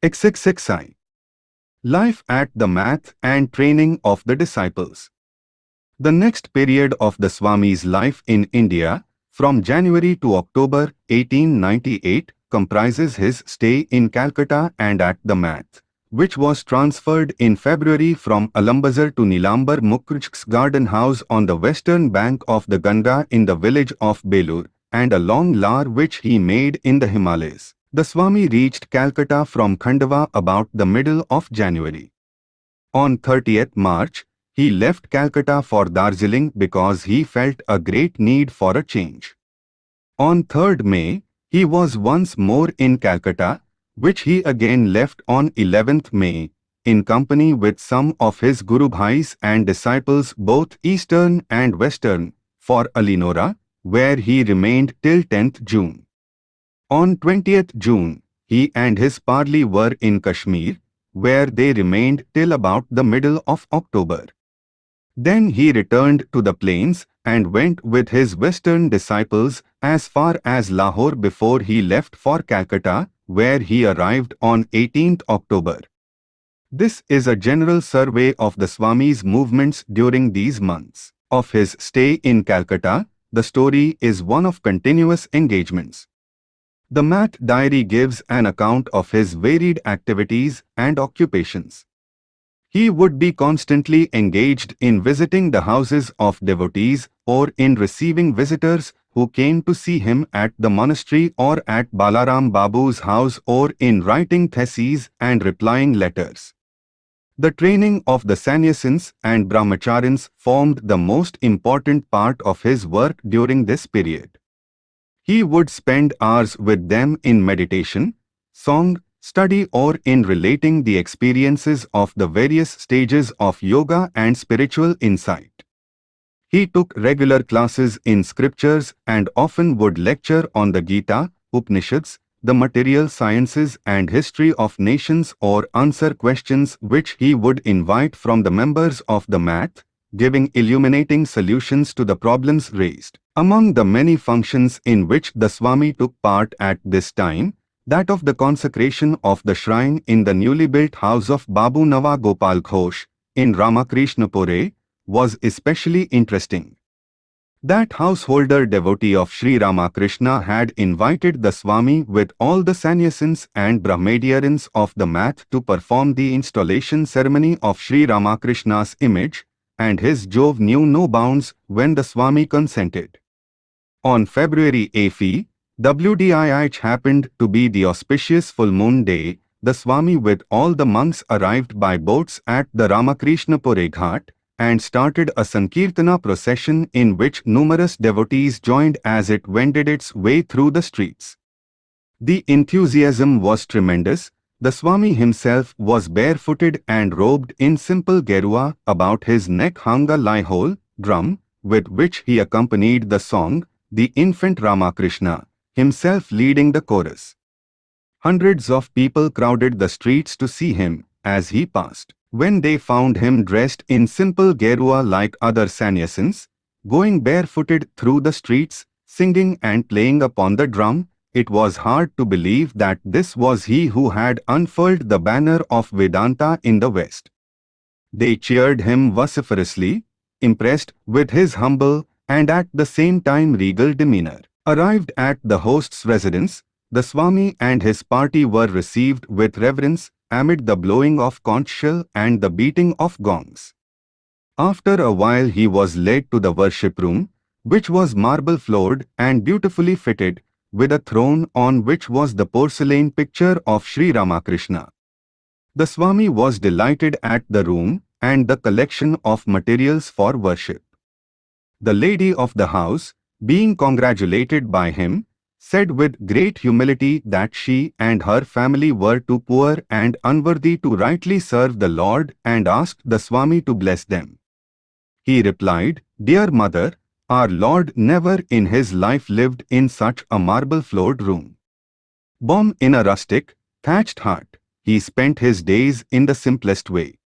XXXI Life at the Math and Training of the Disciples The next period of the Swami's life in India, from January to October 1898, comprises his stay in Calcutta and at the Math, which was transferred in February from Alambazar to Nilambar Mukherjee's garden house on the western bank of the Ganga in the village of Belur, and a long lar which he made in the Himalayas. The Swami reached Calcutta from Khandwa about the middle of January. On 30th March, he left Calcutta for Darjeeling because he felt a great need for a change. On 3rd May, he was once more in Calcutta, which he again left on 11th May, in company with some of his Guru Bhais and disciples both Eastern and Western, for Almora, where he remained till 10th June. On 20th June, he and his parley were in Kashmir, where they remained till about the middle of October. Then he returned to the plains and went with his western disciples as far as Lahore before he left for Calcutta, where he arrived on 18th October. This is a general survey of the Swami's movements during these months. Of his stay in Calcutta, the story is one of continuous engagements. The Math Diary gives an account of his varied activities and occupations. He would be constantly engaged in visiting the houses of devotees or in receiving visitors who came to see him at the monastery or at Balaram Babu's house or in writing theses and replying letters. The training of the sannyasins and brahmacharins formed the most important part of his work during this period. He would spend hours with them in meditation, song, study or in relating the experiences of the various stages of yoga and spiritual insight. He took regular classes in scriptures and often would lecture on the Gita, Upanishads, the material sciences and history of nations or answer questions which he would invite from the members of the math, giving illuminating solutions to the problems raised. Among the many functions in which the Swami took part at this time, that of the consecration of the shrine in the newly built house of Babu Nawa Gopal Ghosh in Ramakrishnapur was especially interesting. That householder devotee of Sri Ramakrishna had invited the Swami with all the sannyasins and brahmacharins of the math to perform the installation ceremony of Sri Ramakrishna's image, and his Jove knew no bounds when the Swami consented. On February 8, WDIH happened to be the auspicious full moon day, the Swami with all the monks arrived by boats at the Ramakrishnapur Ghat and started a Sankirtana procession in which numerous devotees joined as it wended its way through the streets. The enthusiasm was tremendous, the Swami himself was barefooted and robed in simple gerua, about his neck hung a lie-hole, drum, with which he accompanied the song, the infant Ramakrishna, himself leading the chorus. Hundreds of people crowded the streets to see him as he passed. When they found him dressed in simple gerua like other sannyasins, going barefooted through the streets, singing and playing upon the drum, it was hard to believe that this was he who had unfurled the banner of Vedanta in the West. They cheered him vociferously, impressed with his humble and at the same time regal demeanor. Arrived at the host's residence, the Swami and his party were received with reverence amid the blowing of conch shell and the beating of gongs. After a while he was led to the worship room, which was marble-floored and beautifully fitted, with a throne on which was the porcelain picture of Sri Ramakrishna. The Swami was delighted at the room and the collection of materials for worship. The lady of the house, being congratulated by him, said with great humility that she and her family were too poor and unworthy to rightly serve the Lord and asked the Swami to bless them. He replied, Dear mother, our Lord never in his life lived in such a marble-floored room. Born in a rustic, thatched hut, he spent his days in the simplest way.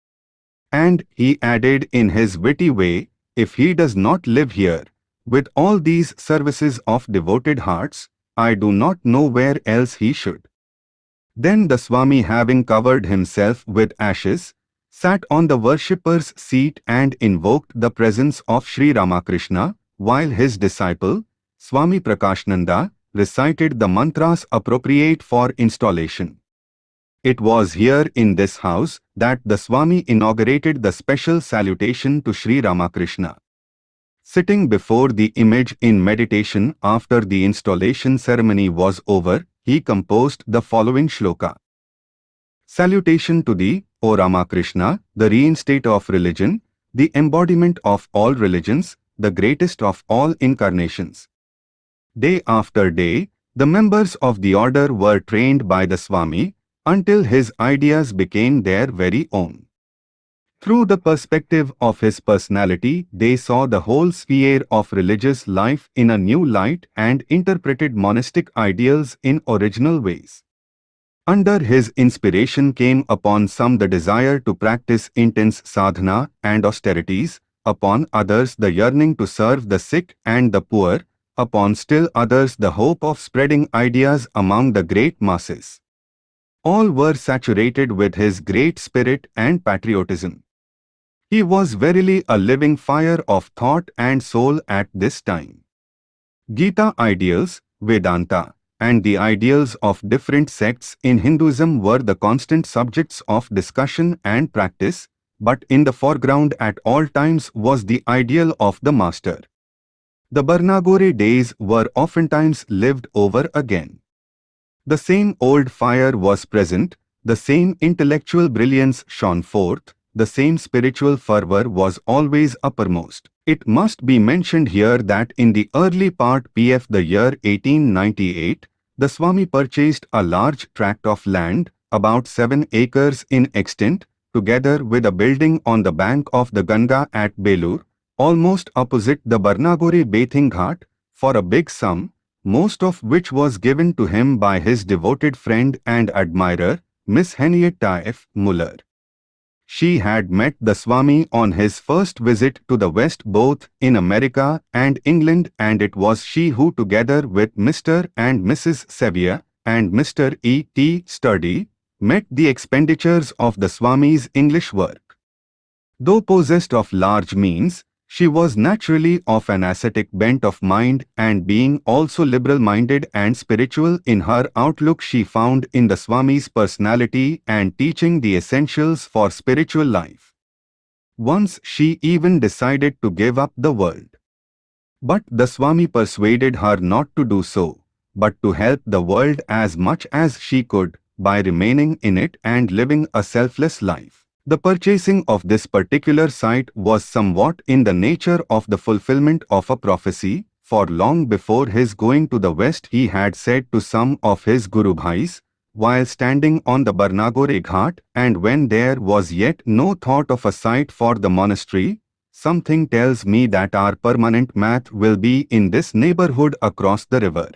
And he added in his witty way, if he does not live here, with all these services of devoted hearts, I do not know where else he should. Then the Swami having covered himself with ashes, sat on the worshipper's seat and invoked the presence of Sri Ramakrishna, while his disciple, Swami Prakashananda, recited the mantras appropriate for installation. It was here in this house that the Swami inaugurated the special salutation to Sri Ramakrishna. Sitting before the image in meditation after the installation ceremony was over, he composed the following shloka. Salutation to thee, O Ramakrishna, the reinstate of religion, the embodiment of all religions, the greatest of all incarnations. Day after day, the members of the order were trained by the Swami until his ideas became their very own. Through the perspective of his personality, they saw the whole sphere of religious life in a new light and interpreted monastic ideals in original ways. Under his inspiration came upon some the desire to practice intense sadhana and austerities, upon others the yearning to serve the sick and the poor, upon still others the hope of spreading ideas among the great masses. All were saturated with his great spirit and patriotism. He was verily a living fire of thought and soul at this time. Gita ideals, Vedanta, and the ideals of different sects in Hinduism were the constant subjects of discussion and practice, but in the foreground at all times was the ideal of the master. The Barnagore days were oftentimes lived over again. The same old fire was present, the same intellectual brilliance shone forth, the same spiritual fervor was always uppermost. It must be mentioned here that in the early part PF the year 1898, the Swami purchased a large tract of land, about 7 acres in extent, together with a building on the bank of the Ganga at Belur, almost opposite the Barnagore bathing ghat, for a big sum, most of which was given to him by his devoted friend and admirer, Miss Henrietta F. Muller. She had met the Swami on his first visit to the West both in America and England and it was she who together with Mr. and Mrs. Sevier and Mr. E. T. Sturdy met the expenditures of the Swami's English work. Though possessed of large means, she was naturally of an ascetic bent of mind and being also liberal-minded and spiritual in her outlook she found in the Swami's personality and teaching the essentials for spiritual life. Once she even decided to give up the world. But the Swami persuaded her not to do so, but to help the world as much as she could by remaining in it and living a selfless life. The purchasing of this particular site was somewhat in the nature of the fulfillment of a prophecy, for long before his going to the west he had said to some of his Guru Bhais, while standing on the Barnagore Ghat and when there was yet no thought of a site for the monastery, something tells me that our permanent math will be in this neighborhood across the river.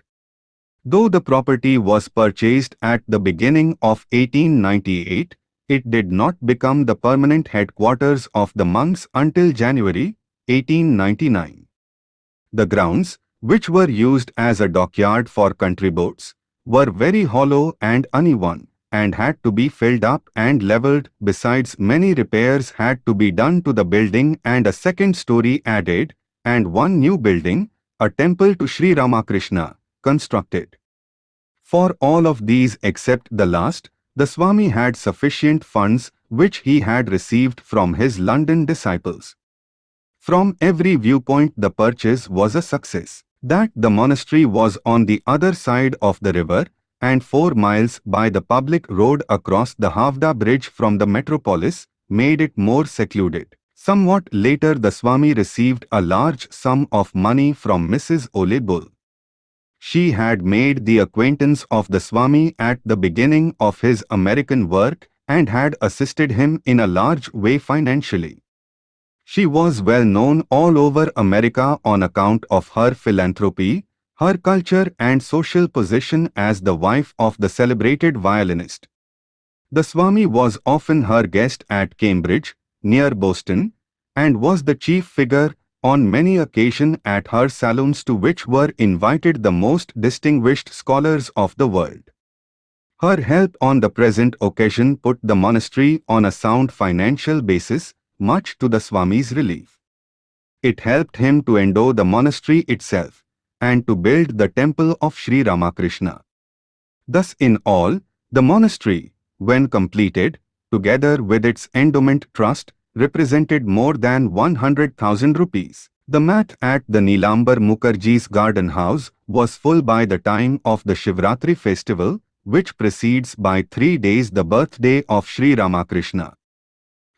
Though the property was purchased at the beginning of 1898, it did not become the permanent headquarters of the monks until January 1899. The grounds, which were used as a dockyard for country boats, were very hollow and uneven and had to be filled up and levelled besides many repairs had to be done to the building and a second story added and one new building, a temple to Sri Ramakrishna, constructed. For all of these except the last, the Swami had sufficient funds which he had received from his London disciples. From every viewpoint the purchase was a success. That the monastery was on the other side of the river and four miles by the public road across the Howrah bridge from the metropolis made it more secluded. Somewhat later the Swami received a large sum of money from Mrs. Ole Bull. She had made the acquaintance of the Swami at the beginning of his American work and had assisted him in a large way financially. She was well known all over America on account of her philanthropy, her culture and social position as the wife of the celebrated violinist. The Swami was often her guest at Cambridge, near Boston, and was the chief figure on many occasions at her salons to which were invited the most distinguished scholars of the world. Her help on the present occasion put the monastery on a sound financial basis, much to the Swami's relief. It helped him to endow the monastery itself and to build the temple of Sri Ramakrishna. Thus in all, the monastery, when completed, together with its endowment trust, represented more than 100,000 rupees. The math at the Nilambar Mukherjee's garden house was full by the time of the Shivratri festival, which precedes by three days the birthday of Sri Ramakrishna.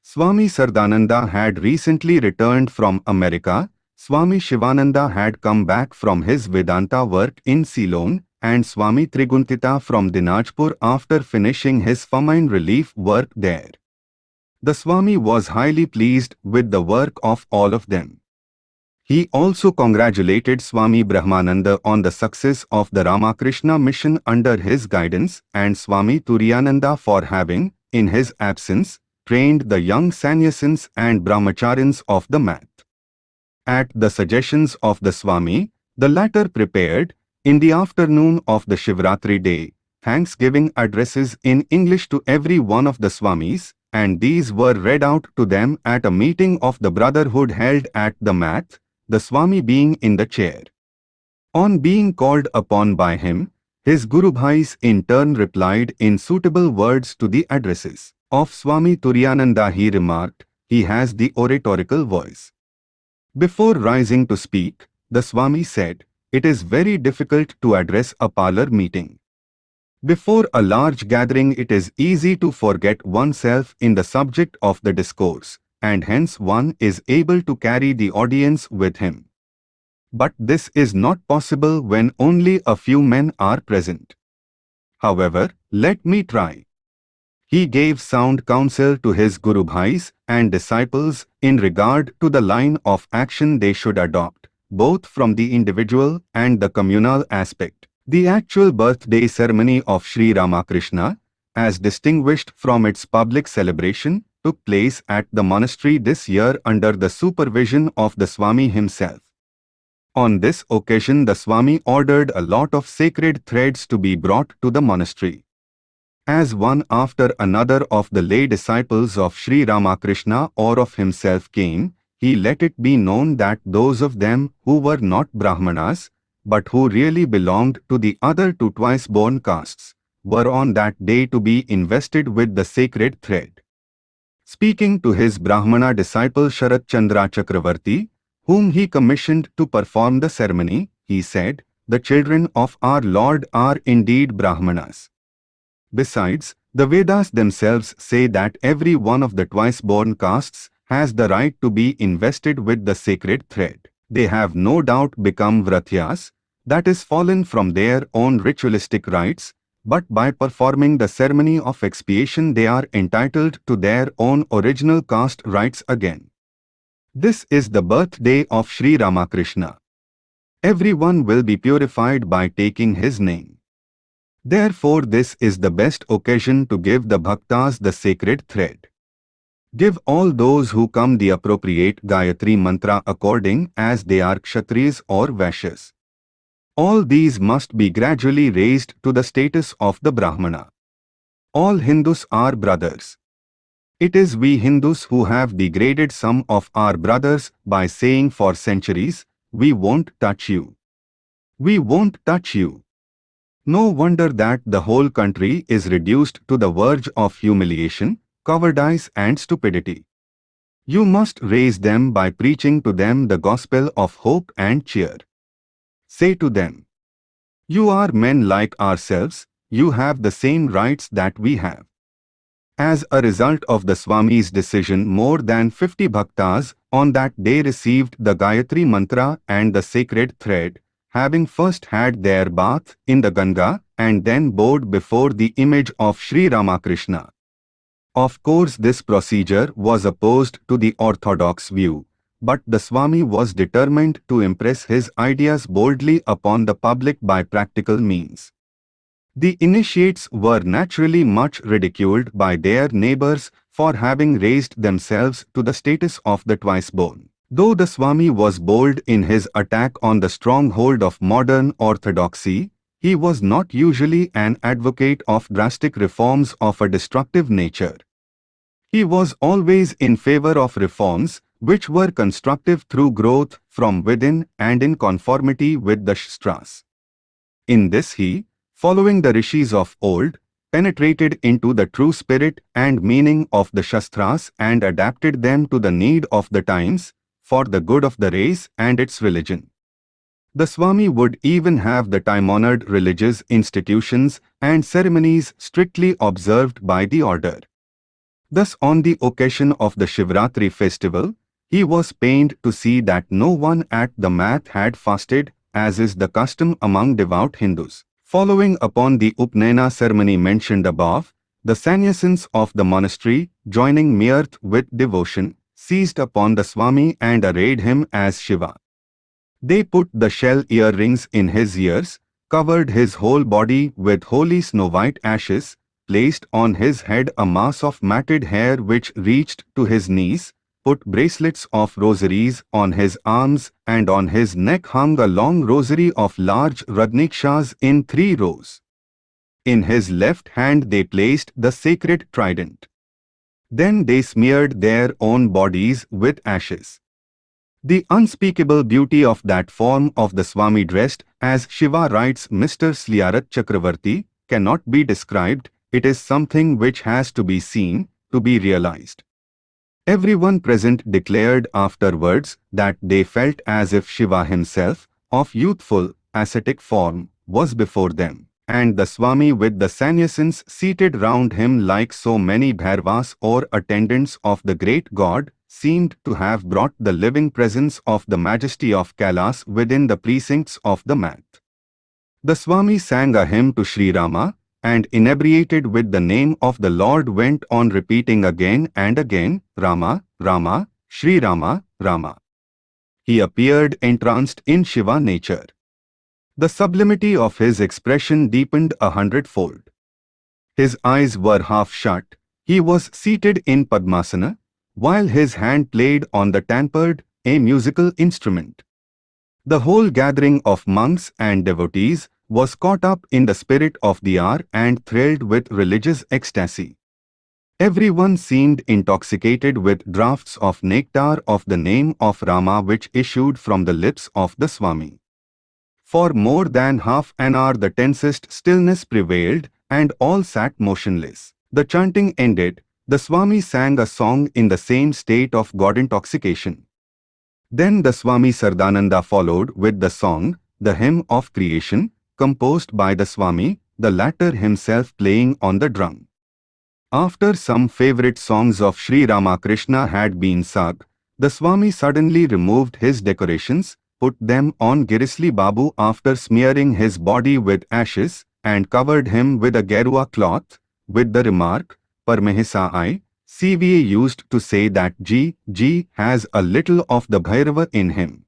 Swami Sardananda had recently returned from America, Swami Shivananda had come back from his Vedanta work in Ceylon, and Swami Trigunatita from Dinajpur after finishing his famine relief work there. The Swami was highly pleased with the work of all of them. He also congratulated Swami Brahmananda on the success of the Ramakrishna mission under his guidance and Swami Turiyananda for having, in his absence, trained the young sannyasins and brahmacharins of the math. At the suggestions of the Swami, the latter prepared, in the afternoon of the Shivratri day, thanksgiving addresses in English to every one of the Swamis, and these were read out to them at a meeting of the Brotherhood held at the math, the Swami being in the chair. On being called upon by him, his Guru Bhais in turn replied in suitable words to the addresses. Of Swami Turiyananda he remarked, he has the oratorical voice. Before rising to speak, the Swami said, it is very difficult to address a parlor meeting. Before a large gathering it is easy to forget oneself in the subject of the discourse and hence one is able to carry the audience with him. But this is not possible when only a few men are present. However, let me try. He gave sound counsel to his Guru Bhais and disciples in regard to the line of action they should adopt, both from the individual and the communal aspect. The actual birthday ceremony of Sri Ramakrishna, as distinguished from its public celebration, took place at the monastery this year under the supervision of the Swami himself. On this occasion the Swami ordered a lot of sacred threads to be brought to the monastery. As one after another of the lay disciples of Sri Ramakrishna or of himself came, he let it be known that those of them who were not Brahmanas, but who really belonged to the other two twice-born castes, were on that day to be invested with the sacred thread. Speaking to his Brahmana disciple Sharat Chandra Chakravarti, whom he commissioned to perform the ceremony, he said, The children of our Lord are indeed Brahmanas. Besides, the Vedas themselves say that every one of the twice-born castes has the right to be invested with the sacred thread. They have no doubt become Vratyas, that is fallen from their own ritualistic rites, but by performing the ceremony of expiation they are entitled to their own original caste rights again. This is the birthday of Sri Ramakrishna. Everyone will be purified by taking his name. Therefore this is the best occasion to give the bhaktas the sacred thread. Give all those who come the appropriate Gayatri mantra according as they are Kshatriyas or Vaishyas. All these must be gradually raised to the status of the Brahmana. All Hindus are brothers. It is we Hindus who have degraded some of our brothers by saying for centuries, we won't touch you. We won't touch you. No wonder that the whole country is reduced to the verge of humiliation, cowardice and stupidity. You must raise them by preaching to them the gospel of hope and cheer. Say to them, You are men like ourselves, you have the same rights that we have. As a result of the Swami's decision more than 50 bhaktas on that day received the Gayatri mantra and the sacred thread, having first had their bath in the Ganga and then bowed before the image of Sri Ramakrishna. Of course this procedure was opposed to the orthodox view, but the Swami was determined to impress his ideas boldly upon the public by practical means. The initiates were naturally much ridiculed by their neighbors for having raised themselves to the status of the twice-born. Though the Swami was bold in his attack on the stronghold of modern orthodoxy, he was not usually an advocate of drastic reforms of a destructive nature. He was always in favor of reforms which were constructive through growth from within and in conformity with the Shastras. In this he, following the rishis of old, penetrated into the true spirit and meaning of the Shastras and adapted them to the need of the times, for the good of the race and its religion. The Swami would even have the time-honored religious institutions and ceremonies strictly observed by the order. Thus on the occasion of the Shivratri festival, he was pained to see that no one at the math had fasted, as is the custom among devout Hindus. Following upon the Upanayana ceremony mentioned above, the sannyasins of the monastery, joining mirth with devotion, seized upon the Swami and arrayed him as Shiva. They put the shell earrings in his ears, covered his whole body with holy snow-white ashes, placed on his head a mass of matted hair which reached to his knees, put bracelets of rosaries on his arms and on his neck hung a long rosary of large Rudrakshas in three rows. In his left hand they placed the sacred trident. Then they smeared their own bodies with ashes. The unspeakable beauty of that form of the Swami dressed, as Shiva writes Mr. Sharat Chakravarti, cannot be described, it is something which has to be seen, to be realized. Everyone present declared afterwards that they felt as if Shiva himself, of youthful, ascetic form, was before them, and the Swami with the sannyasins seated round him like so many bhairavas or attendants of the great god, seemed to have brought the living presence of the majesty of Kailas within the precincts of the math. The Swami sang a hymn to Sri Rama, and inebriated with the name of the Lord went on repeating again and again, Rama, Rama, Sri Rama, Rama. He appeared entranced in Shiva nature. The sublimity of his expression deepened a hundredfold. His eyes were half shut, he was seated in Padmasana, while his hand played on the tampered, a musical instrument. The whole gathering of monks and devotees was caught up in the spirit of the hour and thrilled with religious ecstasy. Everyone seemed intoxicated with draughts of nectar of the name of Rama which issued from the lips of the Swami. For more than half an hour the tensest stillness prevailed and all sat motionless. The chanting ended, the Swami sang a song in the same state of God intoxication. Then the Swami Sardananda followed with the song, the hymn of creation, composed by the Swami, the latter himself playing on the drum. After some favorite songs of Sri Ramakrishna had been sung, the Swami suddenly removed his decorations, put them on Girish Babu after smearing his body with ashes, and covered him with a Gerua cloth, with the remark, Parmehisa I, CVA used to say that G, G has a little of the Bhairava in him.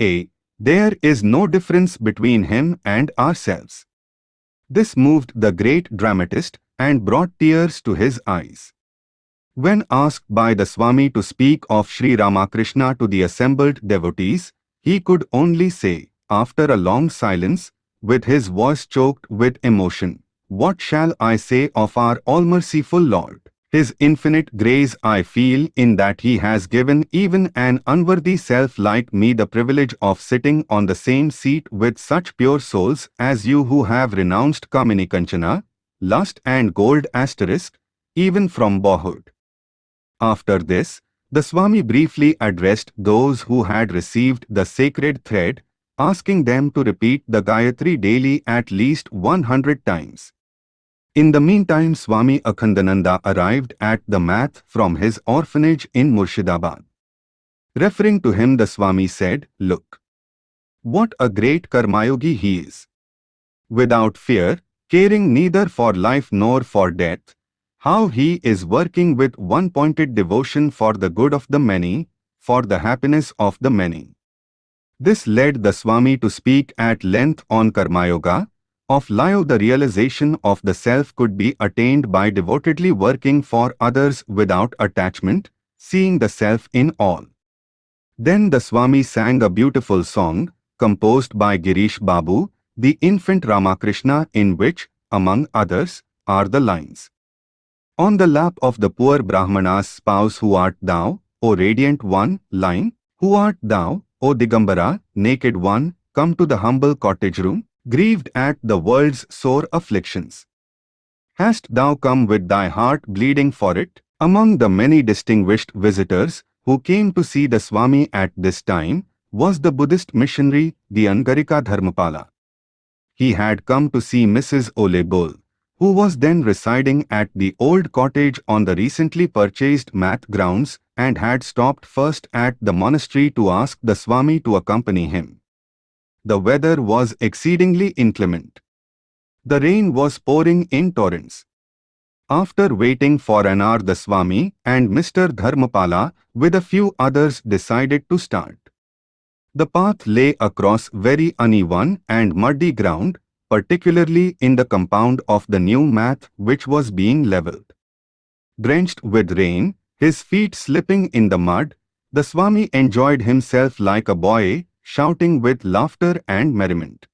A. There is no difference between him and ourselves. This moved the great dramatist and brought tears to his eyes. When asked by the Swami to speak of Sri Ramakrishna to the assembled devotees, he could only say, after a long silence, with his voice choked with emotion, what shall I say of our all-merciful Lord? His infinite grace I feel in that He has given even an unworthy self like me the privilege of sitting on the same seat with such pure souls as you who have renounced Kamini Kanchana, lust and gold asterisk, even from boyhood. After this, the Swami briefly addressed those who had received the sacred thread, asking them to repeat the Gayatri daily at least 100 times. In the meantime Swami Akhandananda arrived at the math from his orphanage in Murshidabad. Referring to him the Swami said, Look! What a great Karmayogi he is! Without fear, caring neither for life nor for death, how he is working with one-pointed devotion for the good of the many, for the happiness of the many. This led the Swami to speak at length on Karmayoga, of life the realization of the self could be attained by devotedly working for others without attachment, seeing the self in all. Then the Swami sang a beautiful song, composed by Girish Babu, the infant Ramakrishna in which, among others, are the lines. On the lap of the poor Brahmana's spouse who art thou, O radiant one, line, who art thou, O Digambara, naked one, come to the humble cottage room, grieved at the world's sore afflictions. Hast thou come with thy heart bleeding for it? Among the many distinguished visitors who came to see the Swami at this time was the Buddhist missionary, the Anagarika Dharmapala. He had come to see Mrs. Ole Bull, who was then residing at the old cottage on the recently purchased math grounds and had stopped first at the monastery to ask the Swami to accompany him. The weather was exceedingly inclement. The rain was pouring in torrents. After waiting for an hour the Swami and Mr. Dharmapala with a few others decided to start. The path lay across very uneven and muddy ground, particularly in the compound of the new math which was being levelled. Drenched with rain, his feet slipping in the mud, the Swami enjoyed himself like a boy, shouting with laughter and merriment.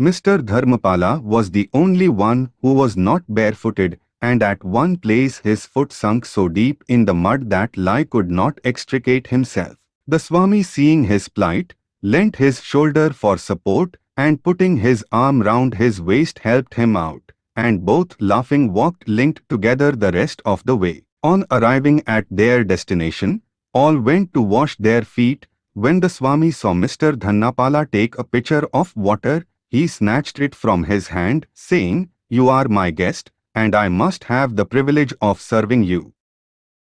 Mr. Dharmapala was the only one who was not barefooted and at one place his foot sunk so deep in the mud that Lai could not extricate himself. The Swami seeing his plight, lent his shoulder for support and putting his arm round his waist helped him out, and both laughing walked linked together the rest of the way. On arriving at their destination, all went to wash their feet. When the Swami saw Mr. Dharmapala take a pitcher of water, he snatched it from his hand, saying, You are my guest, and I must have the privilege of serving you.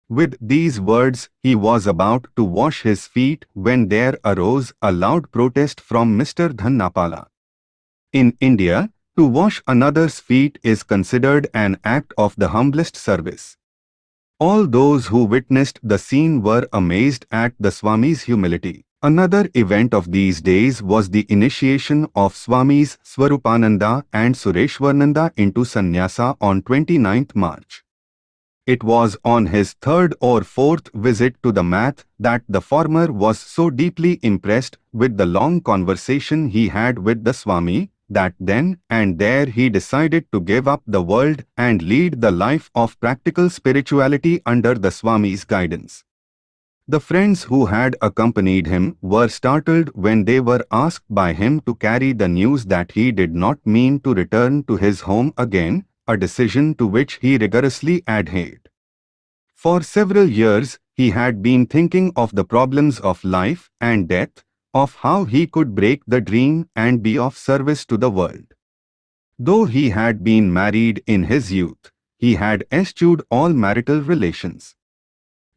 With these words, he was about to wash his feet when there arose a loud protest from Mr. Dharmapala. In India, to wash another's feet is considered an act of the humblest service. All those who witnessed the scene were amazed at the Swami's humility. Another event of these days was the initiation of Swamis Swarupananda and Sureshwarananda into sannyasa on 29th March. It was on his third or fourth visit to the math that the former was so deeply impressed with the long conversation he had with the Swami that then and there he decided to give up the world and lead the life of practical spirituality under the Swami's guidance. The friends who had accompanied him were startled when they were asked by him to carry the news that he did not mean to return to his home again, a decision to which he rigorously adhered. For several years, he had been thinking of the problems of life and death, of how he could break the dream and be of service to the world. Though he had been married in his youth, he had eschewed all marital relations.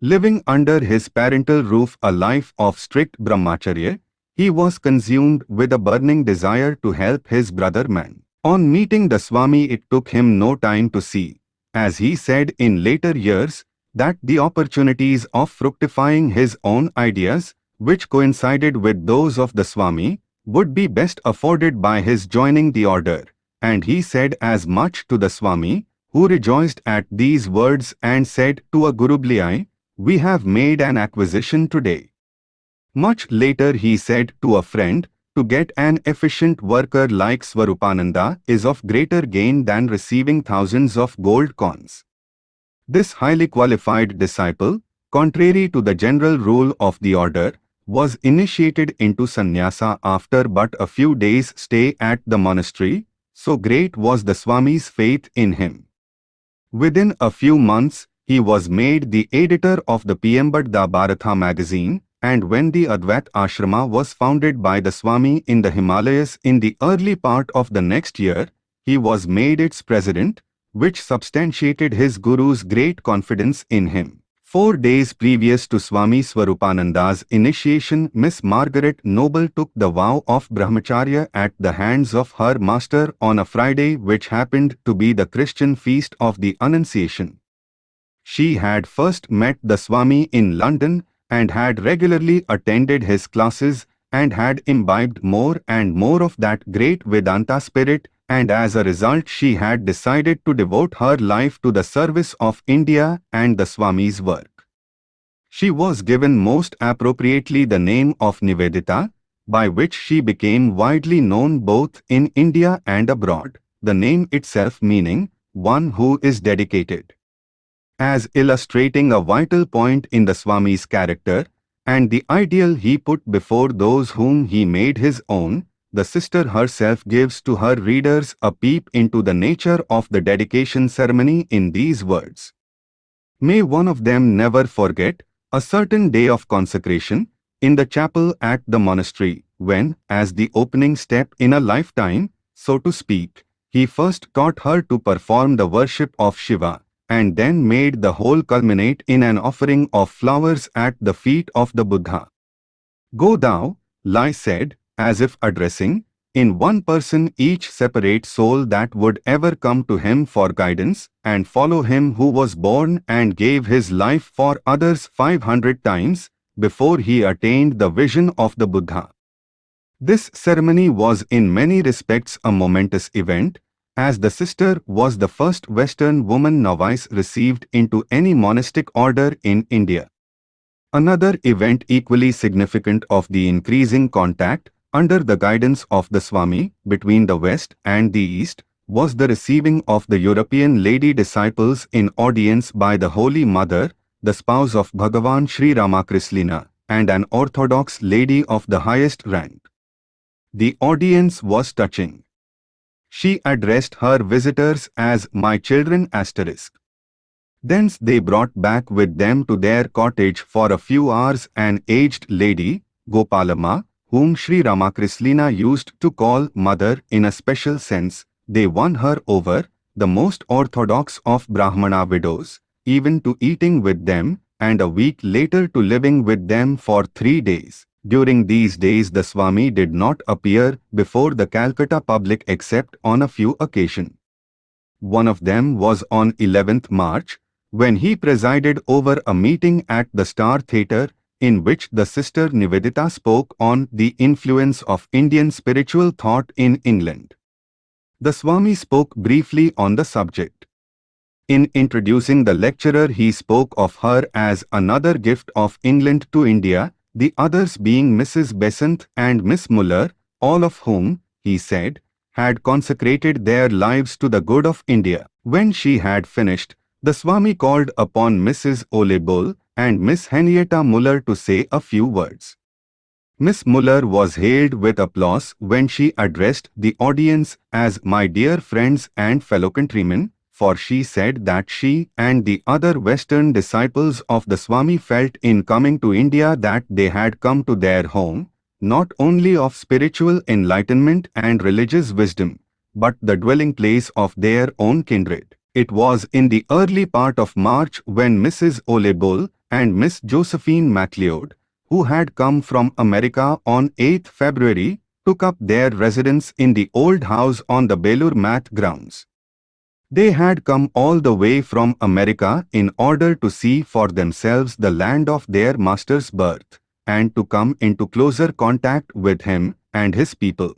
Living under his parental roof a life of strict brahmacharya, he was consumed with a burning desire to help his brother man. On meeting the Swami it took him no time to see, as he said in later years, that the opportunities of fructifying his own ideas, which coincided with those of the Swami, would be best afforded by his joining the order, and he said as much to the Swami, who rejoiced at these words and said to a Gurubhai, we have made an acquisition today. Much later he said to a friend, to get an efficient worker like Swarupananda is of greater gain than receiving thousands of gold coins. This highly qualified disciple, contrary to the general rule of the order, was initiated into sannyasa after but a few days' stay at the monastery, so great was the Swami's faith in him. Within a few months, he was made the editor of the Prabuddha Bharata magazine, and when the Advaita Ashrama was founded by the Swami in the Himalayas in the early part of the next year, he was made its president, which substantiated his Guru's great confidence in him. Four days previous to Swami Swarupananda's initiation, Miss Margaret Noble took the vow of Brahmacharya at the hands of her master on a Friday which happened to be the Christian feast of the Annunciation. She had first met the Swami in London and had regularly attended his classes and had imbibed more and more of that great Vedanta spirit and as a result she had decided to devote her life to the service of India and the Swami's work. She was given most appropriately the name of Nivedita, by which she became widely known both in India and abroad, the name itself meaning, one who is dedicated. As illustrating a vital point in the Swami's character, and the ideal he put before those whom he made his own, the sister herself gives to her readers a peep into the nature of the dedication ceremony in these words. May one of them never forget a certain day of consecration in the chapel at the monastery, when, as the opening step in a lifetime, so to speak, he first taught her to perform the worship of Shiva, and then made the whole culminate in an offering of flowers at the feet of the Buddha. Go thou, Lai said, as if addressing, in one person each separate soul that would ever come to him for guidance and follow him who was born and gave his life for others 500 times before he attained the vision of the Buddha. This ceremony was in many respects a momentous event, as the sister was the first Western woman novice received into any monastic order in India. Another event equally significant of the increasing contact, under the guidance of the Swami, between the West and the East, was the receiving of the European lady disciples in audience by the Holy Mother, the spouse of Bhagavan Sri Ramakrishna, and an orthodox lady of the highest rank. The audience was touching. She addressed her visitors as my children asterisk. Thence they brought back with them to their cottage for a few hours an aged lady, Gopalama, whom Sri Ramakrishna used to call mother in a special sense. They won her over, the most orthodox of Brahmana widows, even to eating with them, and a week later to living with them for three days. During these days the Swami did not appear before the Calcutta public except on a few occasions. One of them was on 11th March, when he presided over a meeting at the Star Theatre, in which the sister Nivedita spoke on the influence of Indian spiritual thought in England. The Swami spoke briefly on the subject. In introducing the lecturer he spoke of her as another gift of England to India, the others being Mrs. Besant and Miss Muller, all of whom, he said, had consecrated their lives to the good of India. When she had finished, the Swami called upon Mrs. Ole Bull and Miss Henrietta Muller to say a few words. Miss Muller was hailed with applause when she addressed the audience as my dear friends and fellow countrymen, for she said that she and the other Western disciples of the Swami felt in coming to India that they had come to their home, not only of spiritual enlightenment and religious wisdom, but the dwelling place of their own kindred. It was in the early part of March when Mrs. Ole Bull and Miss Josephine MacLeod, who had come from America on 8 February, took up their residence in the old house on the Belur Math grounds. They had come all the way from America in order to see for themselves the land of their master's birth, and to come into closer contact with him and his people.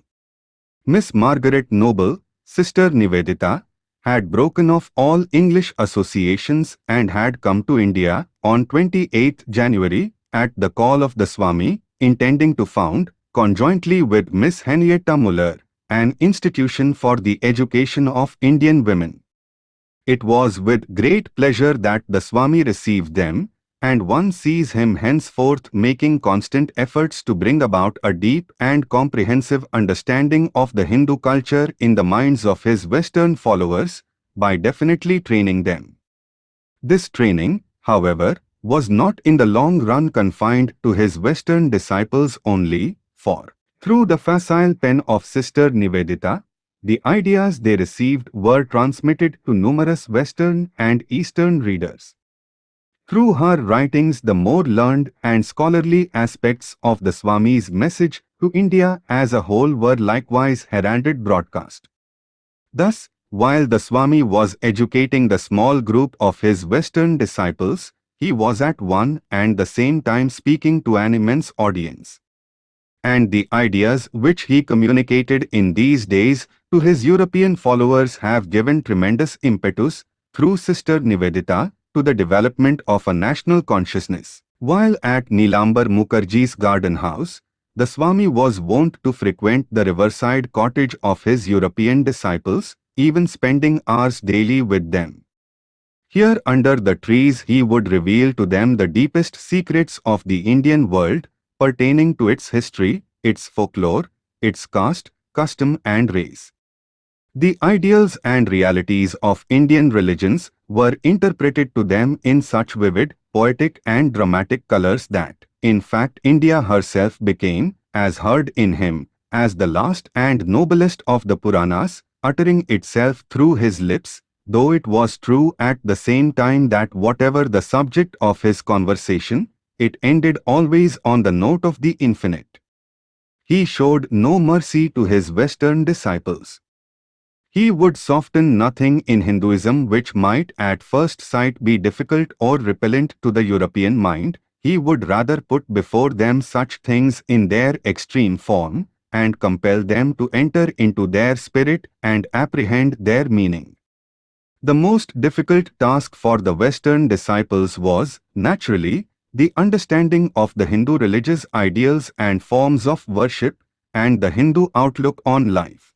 Miss Margaret Noble, Sister Nivedita, had broken off all English associations and had come to India on 28 January at the call of the Swami, intending to found, conjointly with Miss Henrietta Muller, an institution for the education of Indian women. It was with great pleasure that the Swami received them, and one sees him henceforth making constant efforts to bring about a deep and comprehensive understanding of the Hindu culture in the minds of his Western followers, by definitely training them. This training, however, was not in the long run confined to his Western disciples only, for, through the facile pen of Sister Nivedita, the ideas they received were transmitted to numerous Western and Eastern readers. Through her writings the more learned and scholarly aspects of the Swami's message to India as a whole were likewise heralded broadcast. Thus, while the Swami was educating the small group of his Western disciples, he was at one and the same time speaking to an immense audience and the ideas which he communicated in these days to his European followers have given tremendous impetus, through Sister Nivedita, to the development of a national consciousness. While at Nilambar Mukherjee's garden house, the Swami was wont to frequent the riverside cottage of his European disciples, even spending hours daily with them. Here under the trees he would reveal to them the deepest secrets of the Indian world, pertaining to its history, its folklore, its caste, custom and race. The ideals and realities of Indian religions were interpreted to them in such vivid, poetic and dramatic colors that, in fact India herself became, as heard in him, as the last and noblest of the Puranas, uttering itself through his lips, though it was true at the same time that whatever the subject of his conversation, it ended always on the note of the infinite. He showed no mercy to his Western disciples. He would soften nothing in Hinduism which might at first sight be difficult or repellent to the European mind, he would rather put before them such things in their extreme form, and compel them to enter into their spirit and apprehend their meaning. The most difficult task for the Western disciples was, naturally, the understanding of the Hindu religious ideals and forms of worship, and the Hindu outlook on life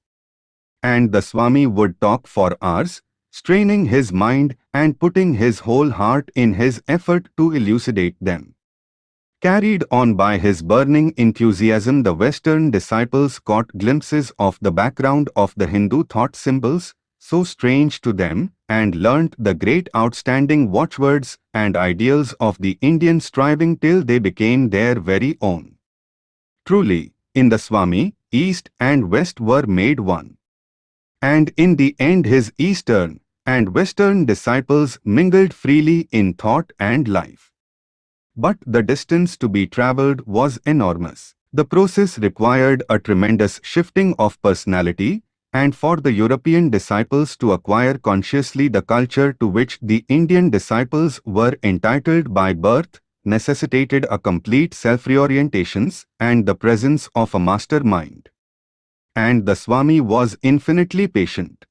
and the Swami would talk for hours, straining his mind and putting his whole heart in his effort to elucidate them. Carried on by his burning enthusiasm the Western disciples caught glimpses of the background of the Hindu thought symbols, so strange to them, and learnt the great outstanding watchwords and ideals of the Indian striving till they became their very own. Truly, in the Swami, East and West were made one and in the end his Eastern and Western disciples mingled freely in thought and life. But the distance to be travelled was enormous. The process required a tremendous shifting of personality, and for the European disciples to acquire consciously the culture to which the Indian disciples were entitled by birth necessitated a complete self-reorientations and the presence of a master mind and the Swami was infinitely patient.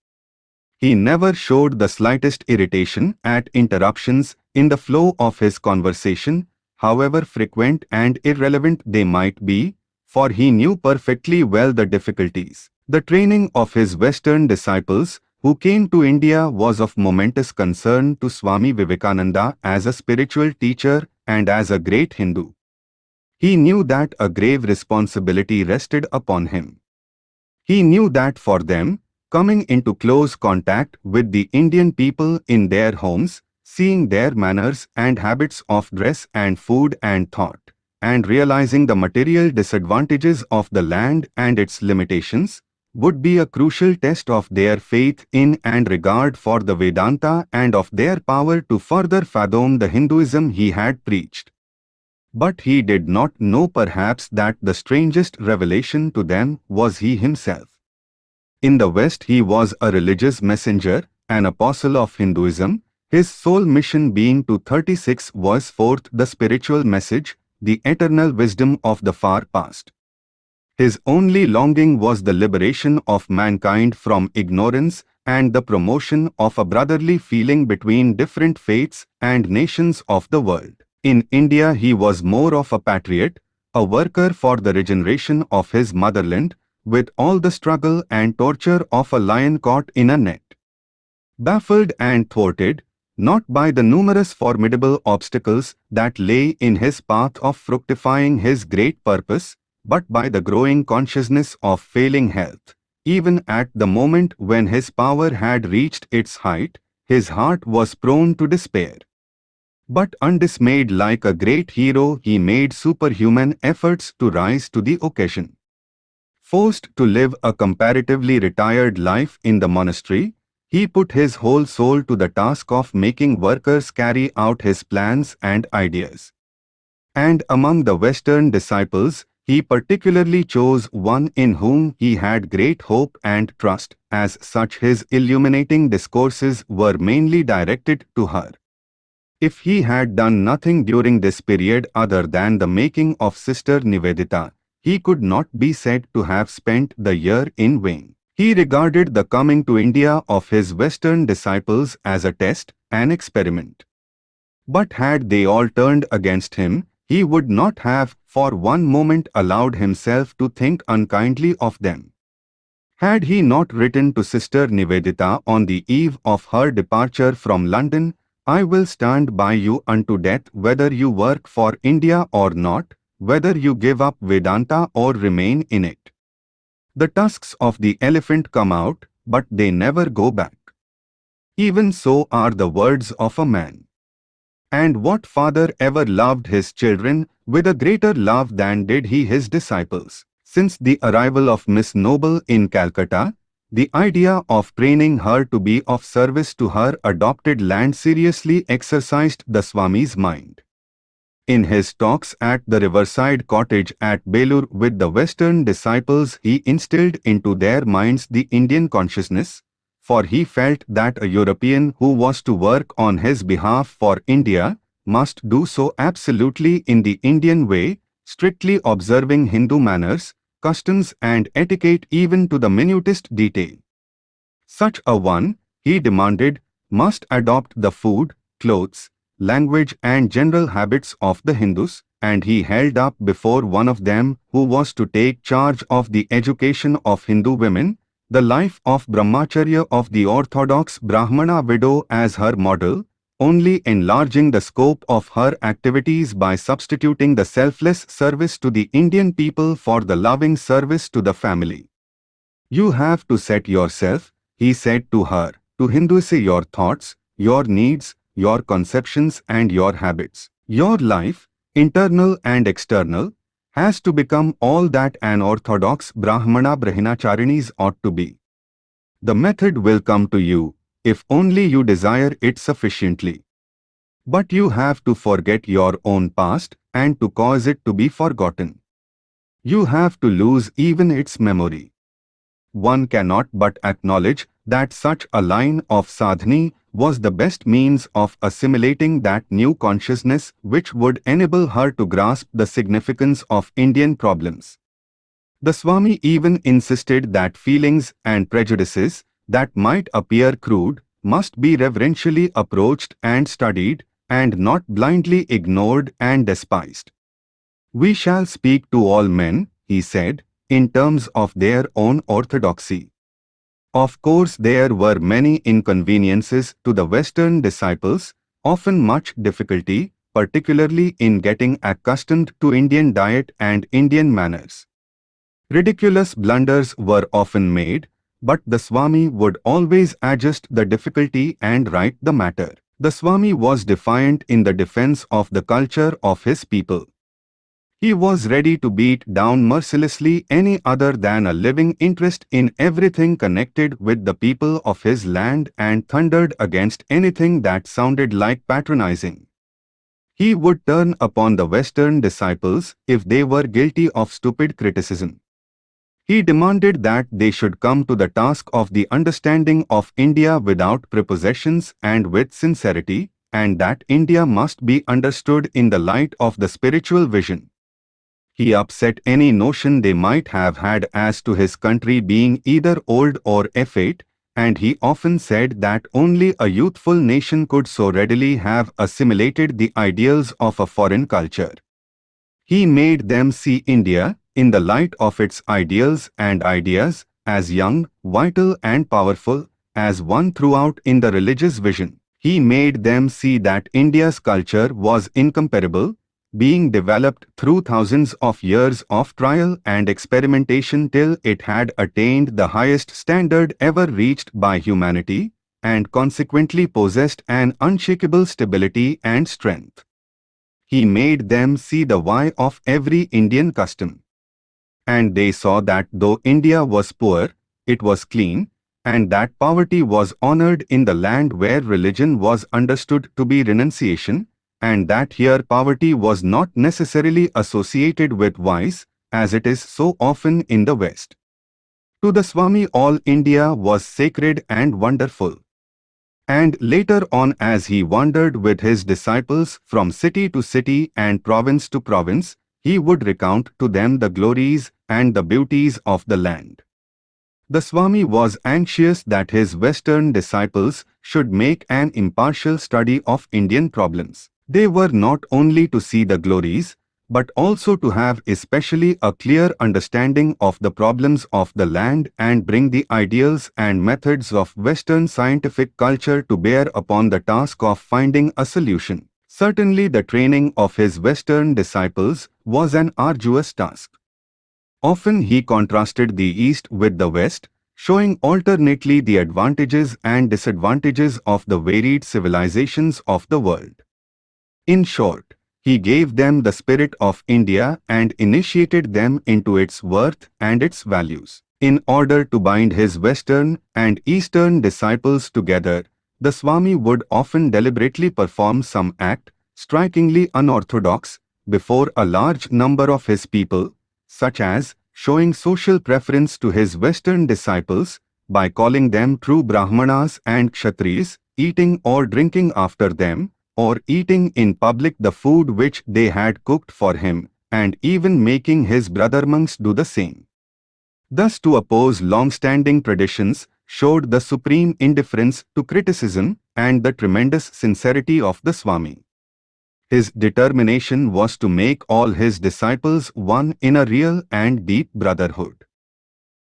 He never showed the slightest irritation at interruptions in the flow of his conversation, however frequent and irrelevant they might be, for he knew perfectly well the difficulties. The training of his Western disciples who came to India was of momentous concern to Swami Vivekananda as a spiritual teacher and as a great Hindu. He knew that a grave responsibility rested upon him. He knew that for them, coming into close contact with the Indian people in their homes, seeing their manners and habits of dress and food and thought, and realizing the material disadvantages of the land and its limitations, would be a crucial test of their faith in and regard for the Vedanta and of their power to further fathom the Hinduism he had preached. But he did not know perhaps that the strangest revelation to them was he himself. In the West he was a religious messenger, an apostle of Hinduism, his sole mission being to 36 voice forth the spiritual message, the eternal wisdom of the far past. His only longing was the liberation of mankind from ignorance and the promotion of a brotherly feeling between different faiths and nations of the world. In India he was more of a patriot, a worker for the regeneration of his motherland, with all the struggle and torture of a lion caught in a net. Baffled and thwarted, not by the numerous formidable obstacles that lay in his path of fructifying his great purpose, but by the growing consciousness of failing health. Even at the moment when his power had reached its height, his heart was prone to despair. But undismayed like a great hero he made superhuman efforts to rise to the occasion. Forced to live a comparatively retired life in the monastery, he put his whole soul to the task of making workers carry out his plans and ideas. And among the Western disciples, he particularly chose one in whom he had great hope and trust, as such his illuminating discourses were mainly directed to her. If he had done nothing during this period other than the making of Sister Nivedita, he could not be said to have spent the year in vain. He regarded the coming to India of his Western disciples as a test, an experiment. But had they all turned against him, he would not have for one moment allowed himself to think unkindly of them. Had he not written to Sister Nivedita on the eve of her departure from London, I will stand by you unto death whether you work for India or not, whether you give up Vedanta or remain in it. The tusks of the elephant come out, but they never go back. Even so are the words of a man. And what father ever loved his children with a greater love than did he his disciples? Since the arrival of Miss Noble in Calcutta, the idea of training her to be of service to her adopted land seriously exercised the Swami's mind. In his talks at the riverside cottage at Belur with the Western disciples he instilled into their minds the Indian consciousness, for he felt that a European who was to work on his behalf for India must do so absolutely in the Indian way, strictly observing Hindu manners, customs and etiquette even to the minutest detail. Such a one, he demanded, must adopt the food, clothes, language and general habits of the Hindus, and he held up before one of them who was to take charge of the education of Hindu women, the life of Brahmacharya of the orthodox Brahmana widow as her model, only enlarging the scope of her activities by substituting the selfless service to the Indian people for the loving service to the family. You have to set yourself, he said to her, to Hinduise your thoughts, your needs, your conceptions and your habits. Your life, internal and external, has to become all that an orthodox Brahmana Brahmacharinis ought to be. The method will come to you, if only you desire it sufficiently. But you have to forget your own past and to cause it to be forgotten. You have to lose even its memory. One cannot but acknowledge that such a line of sadhana was the best means of assimilating that new consciousness which would enable her to grasp the significance of Indian problems. The Swami even insisted that feelings and prejudices that might appear crude must be reverentially approached and studied and not blindly ignored and despised. We shall speak to all men, he said, in terms of their own orthodoxy. Of course there were many inconveniences to the Western disciples, often much difficulty, particularly in getting accustomed to Indian diet and Indian manners. Ridiculous blunders were often made, but the Swami would always adjust the difficulty and right the matter. The Swami was defiant in the defense of the culture of his people. He was ready to beat down mercilessly any other than a living interest in everything connected with the people of his land and thundered against anything that sounded like patronizing. He would turn upon the Western disciples if they were guilty of stupid criticism. He demanded that they should come to the task of the understanding of India without prepossessions and with sincerity, and that India must be understood in the light of the spiritual vision he upset any notion they might have had as to his country being either old or effete, and he often said that only a youthful nation could so readily have assimilated the ideals of a foreign culture. He made them see India, in the light of its ideals and ideas, as young, vital and powerful, as one throughout in the religious vision. He made them see that India's culture was incomparable, being developed through thousands of years of trial and experimentation till it had attained the highest standard ever reached by humanity, and consequently possessed an unshakable stability and strength. He made them see the why of every Indian custom. And they saw that though India was poor, it was clean, and that poverty was honored in the land where religion was understood to be renunciation, and that here poverty was not necessarily associated with vice, as it is so often in the West. To the Swami all India was sacred and wonderful. And later on as he wandered with his disciples from city to city and province to province, he would recount to them the glories and the beauties of the land. The Swami was anxious that his Western disciples should make an impartial study of Indian problems. They were not only to see the glories, but also to have especially a clear understanding of the problems of the land and bring the ideals and methods of Western scientific culture to bear upon the task of finding a solution. Certainly the training of his Western disciples was an arduous task. Often he contrasted the East with the West, showing alternately the advantages and disadvantages of the varied civilizations of the world. In short, he gave them the spirit of India and initiated them into its worth and its values. In order to bind his Western and Eastern disciples together, the Swami would often deliberately perform some act, strikingly unorthodox, before a large number of his people, such as showing social preference to his Western disciples by calling them true Brahmanas and Kshatriyas, eating or drinking after them, or eating in public the food which they had cooked for him, and even making his brother monks do the same. Thus to oppose long-standing traditions showed the supreme indifference to criticism and the tremendous sincerity of the Swami. His determination was to make all his disciples one in a real and deep brotherhood.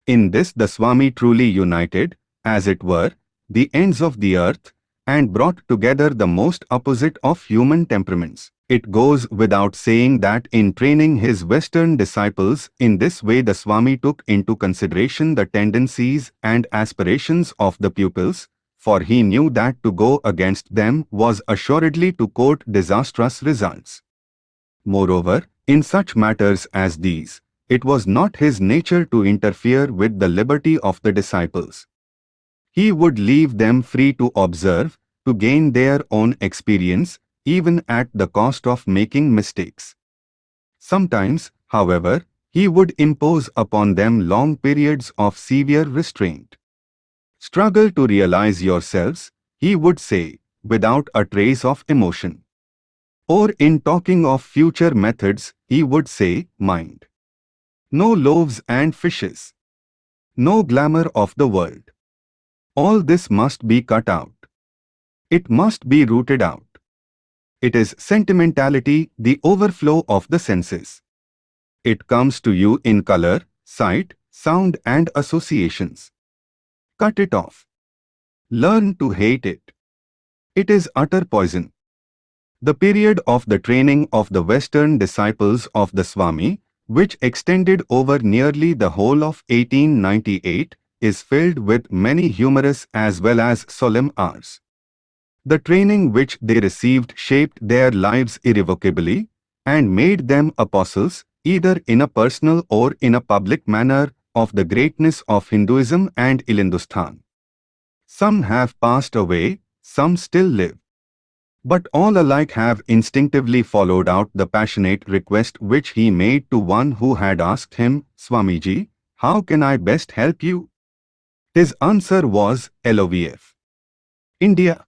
In this the Swami truly united, as it were, the ends of the earth and brought together the most opposite of human temperaments. It goes without saying that in training his Western disciples in this way the Swami took into consideration the tendencies and aspirations of the pupils, for he knew that to go against them was assuredly to court disastrous results. Moreover, in such matters as these, it was not his nature to interfere with the liberty of the disciples. He would leave them free to observe, to gain their own experience, even at the cost of making mistakes. Sometimes, however, he would impose upon them long periods of severe restraint. Struggle to realize yourselves, he would say, without a trace of emotion. Or in talking of future methods, he would say, mind. No loaves and fishes. No glamour of the world. All this must be cut out. It must be rooted out. It is sentimentality, the overflow of the senses. It comes to you in color, sight, sound and associations. Cut it off. Learn to hate it. It is utter poison. The period of the training of the Western disciples of the Swami, which extended over nearly the whole of 1898, is filled with many humorous as well as solemn hours. The training which they received shaped their lives irrevocably and made them apostles, either in a personal or in a public manner, of the greatness of Hinduism and Hindustan. Some have passed away, some still live. But all alike have instinctively followed out the passionate request which he made to one who had asked him, Swamiji, how can I best help you? His answer was LOVF. India.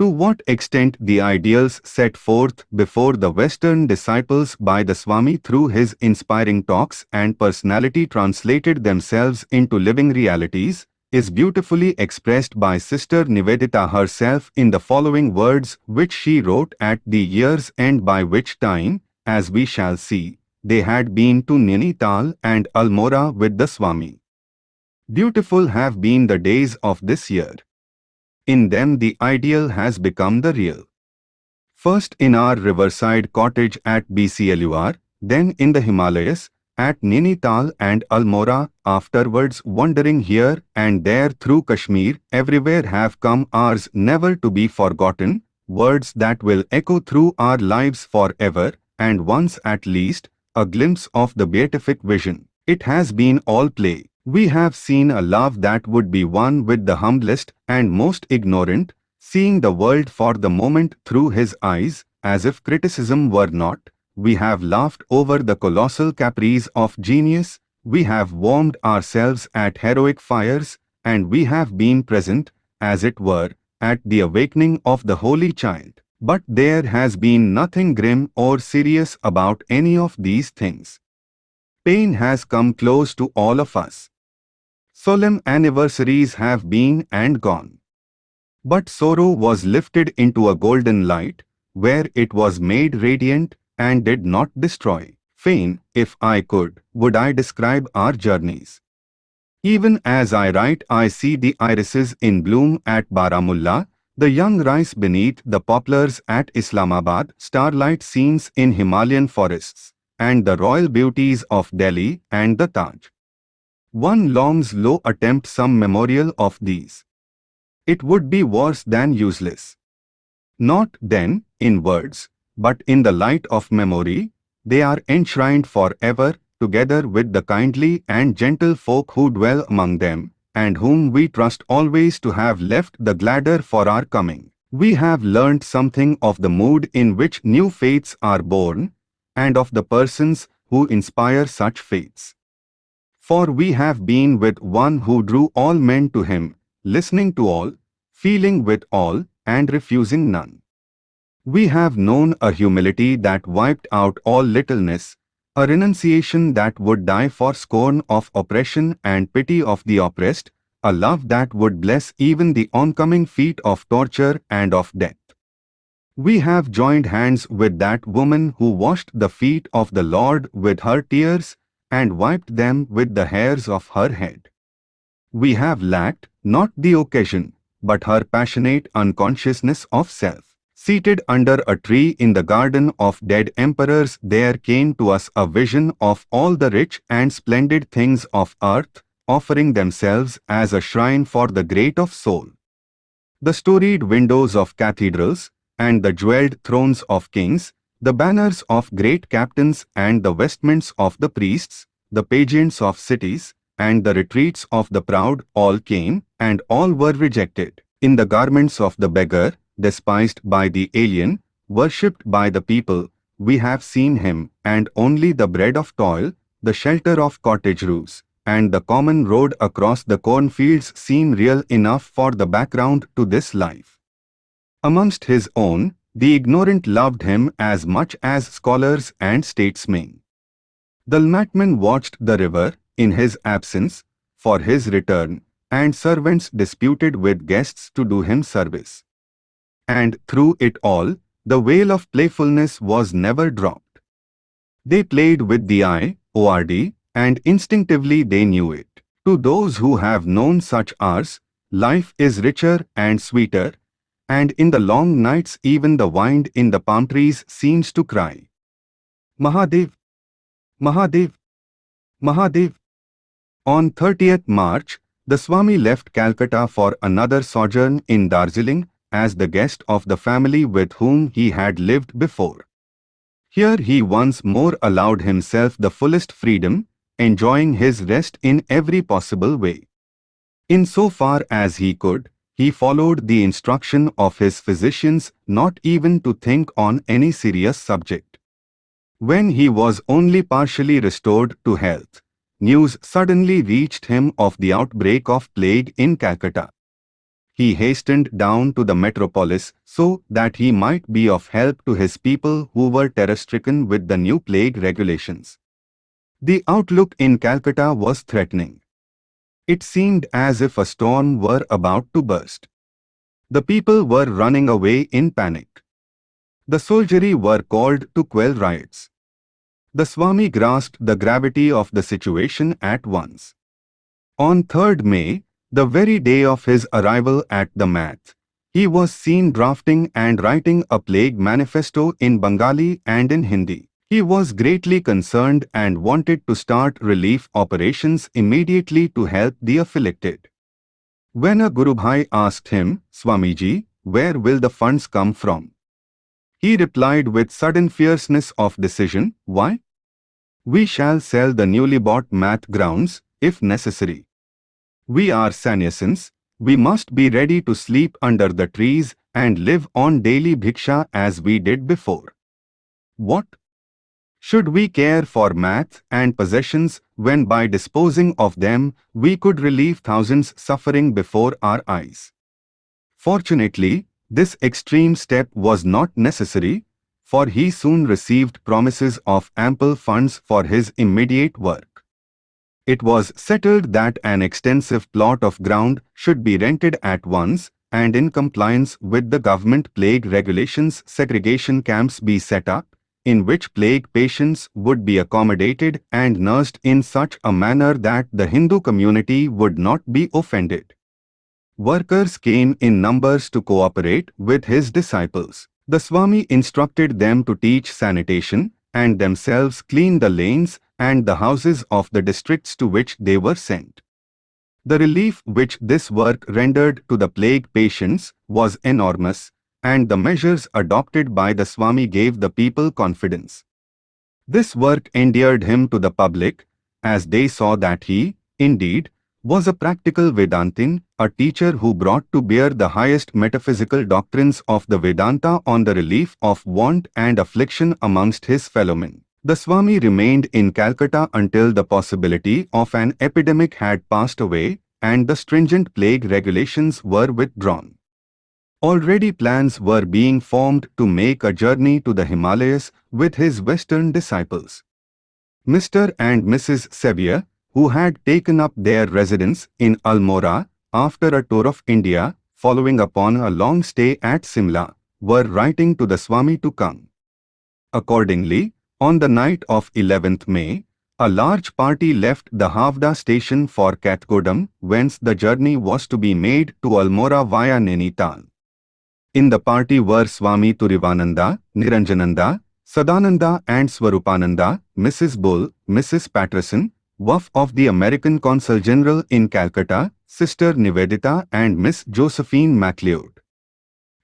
To what extent the ideals set forth before the Western disciples by the Swami through his inspiring talks and personality translated themselves into living realities is beautifully expressed by Sister Nivedita herself in the following words which she wrote at the year's end by which time, as we shall see, they had been to Nainital and Almora with the Swami. Beautiful have been the days of this year. In them the ideal has become the real. First in our riverside cottage at Belur, then in the Himalayas, at Nainital and Almora, afterwards wandering here and there through Kashmir, everywhere have come hours never to be forgotten, words that will echo through our lives forever, and once at least, a glimpse of the beatific vision. It has been all play. We have seen a love that would be one with the humblest and most ignorant, seeing the world for the moment through his eyes, as if criticism were not. We have laughed over the colossal caprice of genius, we have warmed ourselves at heroic fires, and we have been present, as it were, at the awakening of the Holy Child. But there has been nothing grim or serious about any of these things. Pain has come close to all of us. Solemn anniversaries have been and gone. But sorrow was lifted into a golden light, where it was made radiant and did not destroy. Fain, if I could, would I describe our journeys. Even as I write I see the irises in bloom at Baramulla, the young rice beneath the poplars at Islamabad, starlight scenes in Himalayan forests, and the royal beauties of Delhi and the Taj. One longs low attempt some memorial of these. It would be worse than useless. Not, then, in words, but in the light of memory, they are enshrined forever, together with the kindly and gentle folk who dwell among them, and whom we trust always to have left the gladder for our coming. We have learnt something of the mood in which new faiths are born, and of the persons who inspire such faiths. For we have been with one who drew all men to him, listening to all, feeling with all, and refusing none. We have known a humility that wiped out all littleness, a renunciation that would die for scorn of oppression and pity of the oppressed, a love that would bless even the oncoming feet of torture and of death. We have joined hands with that woman who washed the feet of the Lord with her tears and wiped them with the hairs of her head. We have lacked not the occasion, but her passionate unconsciousness of self. Seated under a tree in the garden of dead emperors there came to us a vision of all the rich and splendid things of earth, offering themselves as a shrine for the great of soul. The storied windows of cathedrals, and the jewelled thrones of kings, the banners of great captains and the vestments of the priests, the pageants of cities, and the retreats of the proud all came, and all were rejected. In the garments of the beggar, despised by the alien, worshipped by the people, we have seen him, and only the bread of toil, the shelter of cottage roofs, and the common road across the cornfields seem real enough for the background to this life. Amongst his own, the ignorant loved him as much as scholars and statesmen. The Lmatman watched the river, in his absence, for his return, and servants disputed with guests to do him service. And through it all, the veil of playfulness was never dropped. They played with the eye, ORD, and instinctively they knew it. To those who have known such hours, life is richer and sweeter, and in the long nights even the wind in the palm trees seems to cry. Mahadev, Mahadev, Mahadev. On 30th March, the Swami left Calcutta for another sojourn in Darjeeling as the guest of the family with whom he had lived before. Here he once more allowed himself the fullest freedom, enjoying his rest in every possible way. In so far as he could, he followed the instruction of his physicians not even to think on any serious subject. When he was only partially restored to health, news suddenly reached him of the outbreak of plague in Calcutta. He hastened down to the metropolis so that he might be of help to his people who were terror-stricken with the new plague regulations. The outlook in Calcutta was threatening. It seemed as if a storm were about to burst. The people were running away in panic. The soldiery were called to quell riots. The Swami grasped the gravity of the situation at once. On 3rd May, the very day of his arrival at the Math, he was seen drafting and writing a plague manifesto in Bengali and in Hindi. He was greatly concerned and wanted to start relief operations immediately to help the afflicted. When a Gurubhai asked him, Swamiji, where will the funds come from? He replied with sudden fierceness of decision, why? We shall sell the newly bought math grounds, if necessary. We are sannyasins, we must be ready to sleep under the trees and live on daily bhiksha as we did before. What? Should we care for math and possessions when by disposing of them we could relieve thousands suffering before our eyes? Fortunately, this extreme step was not necessary, for he soon received promises of ample funds for his immediate work. It was settled that an extensive plot of ground should be rented at once and in compliance with the government plague regulations segregation camps be set up, in which plague patients would be accommodated and nursed in such a manner that the Hindu community would not be offended. Workers came in numbers to cooperate with his disciples. The Swami instructed them to teach sanitation and themselves clean the lanes and the houses of the districts to which they were sent. The relief which this work rendered to the plague patients was enormous, and the measures adopted by the Swami gave the people confidence. This work endeared him to the public, as they saw that he, indeed, was a practical Vedantin, a teacher who brought to bear the highest metaphysical doctrines of the Vedanta on the relief of want and affliction amongst his fellowmen. The Swami remained in Calcutta until the possibility of an epidemic had passed away and the stringent plague regulations were withdrawn. Already plans were being formed to make a journey to the Himalayas with his western disciples. Mr. and Mrs. Sevier, who had taken up their residence in Almora after a tour of India following upon a long stay at Simla, were writing to the Swami to come. Accordingly, on the night of 11th May, a large party left the Howrah station for Kathgodam, whence the journey was to be made to Almora via Nainital. In the party were Swami Turiyananda, Niranjananda, Sadananda and Swarupananda, Mrs. Bull, Mrs. Patterson, wife of the American Consul General in Calcutta, Sister Nivedita and Miss Josephine MacLeod.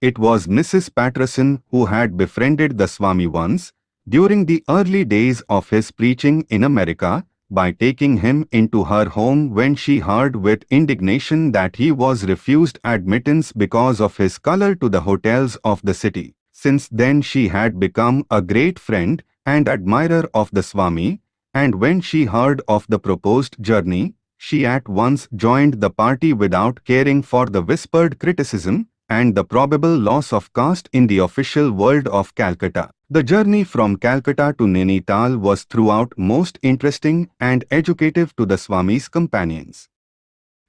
It was Mrs. Patterson who had befriended the Swami once, during the early days of his preaching in America, by taking him into her home when she heard with indignation that he was refused admittance because of his color to the hotels of the city. Since then she had become a great friend and admirer of the Swami, and when she heard of the proposed journey, she at once joined the party without caring for the whispered criticism and the probable loss of caste in the official world of Calcutta. The journey from Calcutta to Nainital was throughout most interesting and educative to the Swami's companions.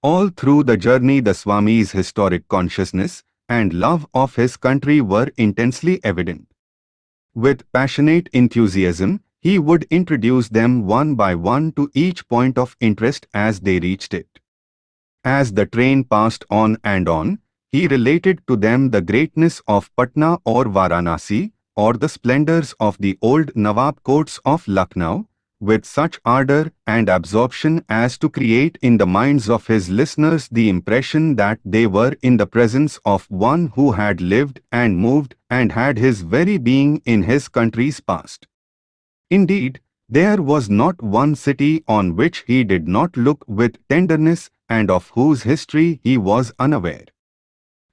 All through the journey the Swami's historic consciousness and love of his country were intensely evident. With passionate enthusiasm, he would introduce them one by one to each point of interest as they reached it. As the train passed on and on, he related to them the greatness of Patna or Varanasi, or the splendors of the old Nawab courts of Lucknow, with such ardor and absorption as to create in the minds of his listeners the impression that they were in the presence of one who had lived and moved and had his very being in his country's past. Indeed, there was not one city on which he did not look with tenderness and of whose history he was unaware.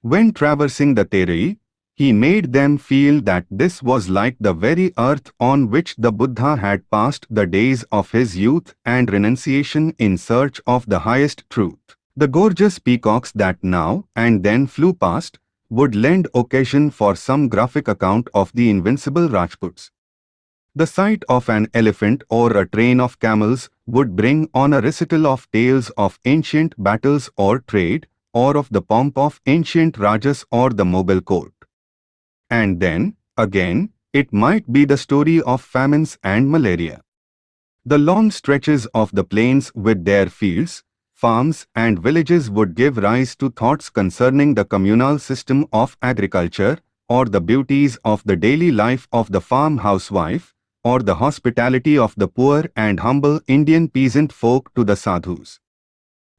When traversing the Terai, he made them feel that this was like the very earth on which the Buddha had passed the days of his youth and renunciation in search of the highest truth. The gorgeous peacocks that now and then flew past would lend occasion for some graphic account of the invincible Rajputs. The sight of an elephant or a train of camels would bring on a recital of tales of ancient battles or trade, or of the pomp of ancient Rajas or the Mughal court. And then, again, it might be the story of famines and malaria. The long stretches of the plains with their fields, farms and villages would give rise to thoughts concerning the communal system of agriculture, or the beauties of the daily life of the farm housewife, or the hospitality of the poor and humble Indian peasant folk to the sadhus.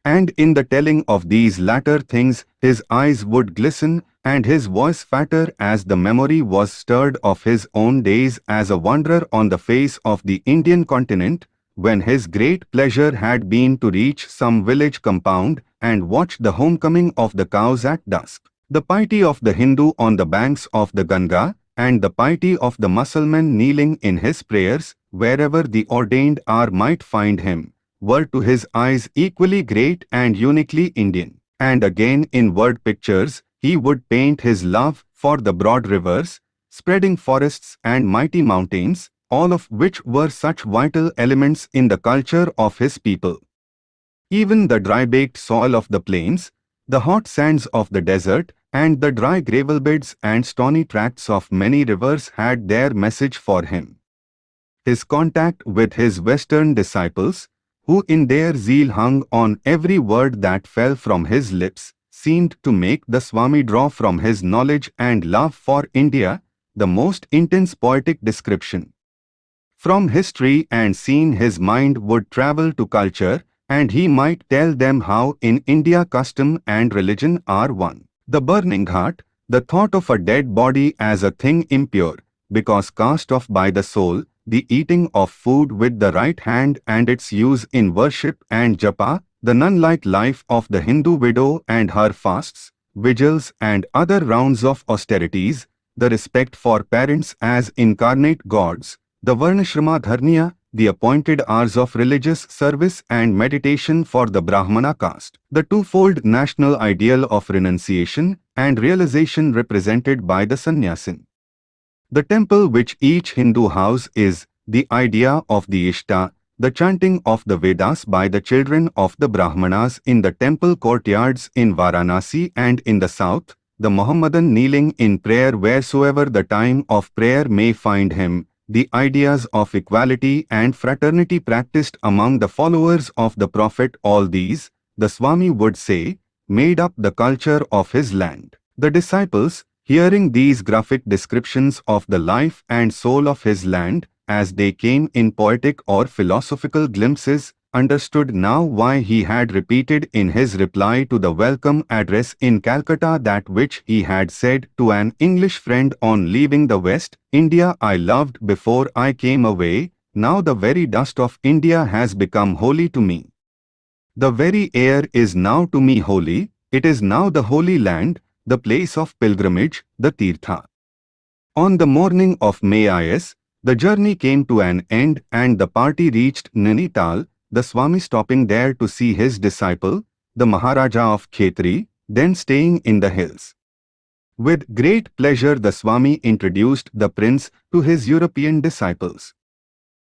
And in the telling of these latter things, his eyes would glisten and his voice fatter as the memory was stirred of his own days as a wanderer on the face of the Indian continent, when his great pleasure had been to reach some village compound and watch the homecoming of the cows at dusk. The piety of the Hindu on the banks of the Ganga, and the piety of the Mussulman kneeling in his prayers, wherever the ordained hour might find him, were to his eyes equally great and uniquely Indian. And again in word pictures, he would paint his love for the broad rivers, spreading forests and mighty mountains, all of which were such vital elements in the culture of his people. Even the dry-baked soil of the plains, the hot sands of the desert, and the dry gravel beds and stony tracts of many rivers had their message for him. His contact with his Western disciples, who in their zeal hung on every word that fell from his lips, seemed to make the Swami draw from his knowledge and love for India the most intense poetic description. From history and scene his mind would travel to culture, and he might tell them how in India custom and religion are one. The burning heart, the thought of a dead body as a thing impure, because cast off by the soul, the eating of food with the right hand and its use in worship and japa, the nun-like life of the Hindu widow and her fasts, vigils and other rounds of austerities, the respect for parents as incarnate gods, the Varnashrama Dharma, the appointed hours of religious service and meditation for the Brahmana caste, the twofold national ideal of renunciation and realization represented by the sannyasin. The temple which each Hindu house is, the idea of the Ishta, the chanting of the Vedas by the children of the Brahmanas in the temple courtyards in Varanasi and in the south, the Mohammedan kneeling in prayer wheresoever the time of prayer may find him, the ideas of equality and fraternity practiced among the followers of the Prophet all these, the Swami would say, made up the culture of his land. The disciples, hearing these graphic descriptions of the life and soul of his land, as they came in poetic or philosophical glimpses, understood now why he had repeated in his reply to the welcome address in Calcutta that which he had said to an English friend on leaving the West, India I loved before I came away, now the very dust of India has become holy to me. The very air is now to me holy, it is now the holy land, the place of pilgrimage, the Tirtha. On the morning of May IS, the journey came to an end and the party reached Nainital, the Swami stopping there to see his disciple, the Maharaja of Khetri, then staying in the hills. With great pleasure the Swami introduced the prince to his European disciples.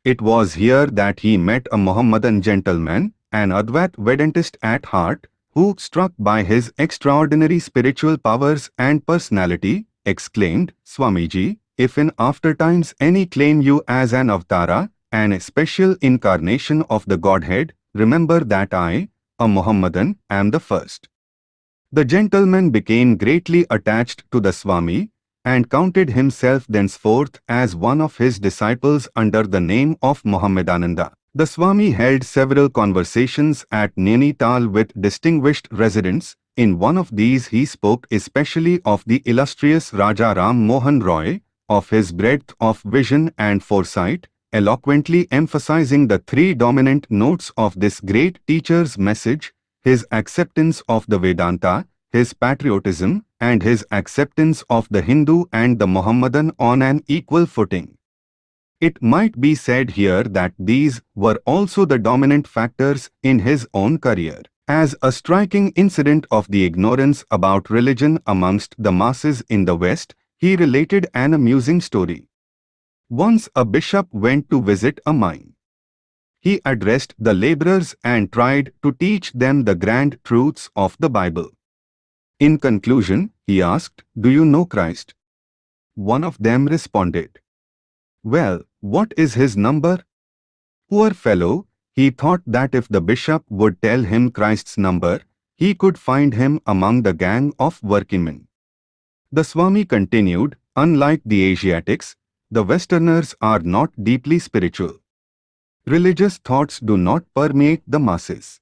It was here that he met a Mohammedan gentleman, an Advait Vedantist at heart, who, struck by his extraordinary spiritual powers and personality, exclaimed, Swamiji, if in after times any claim you as an avatara, an special incarnation of the Godhead, remember that I, a Mohammedan, am the first. The gentleman became greatly attached to the Swami and counted himself thenceforth as one of his disciples under the name of Mohammedananda. The Swami held several conversations at Nainital with distinguished residents. In one of these he spoke especially of the illustrious Raja Ram Mohan Roy, of his breadth of vision and foresight, eloquently emphasizing the three dominant notes of this great teacher's message, his acceptance of the Vedanta, his patriotism, and his acceptance of the Hindu and the Mohammedan on an equal footing. It might be said here that these were also the dominant factors in his own career. As a striking incident of the ignorance about religion amongst the masses in the West, he related an amusing story. Once a bishop went to visit a mine. He addressed the laborers and tried to teach them the grand truths of the Bible. In conclusion, he asked, Do you know Christ? One of them responded, Well, what is his number? Poor fellow, he thought that if the bishop would tell him Christ's number, he could find him among the gang of workingmen. The Swami continued, unlike the Asiatics, the Westerners are not deeply spiritual. Religious thoughts do not permeate the masses.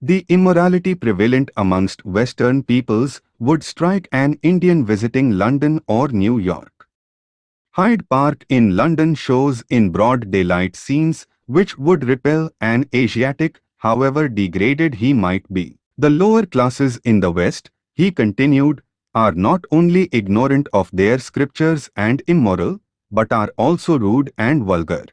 The immorality prevalent amongst Western peoples would strike an Indian visiting London or New York. Hyde Park in London shows in broad daylight scenes which would repel an Asiatic, however degraded he might be. The lower classes in the West, he continued, are not only ignorant of their scriptures and immoral, but are also rude and vulgar.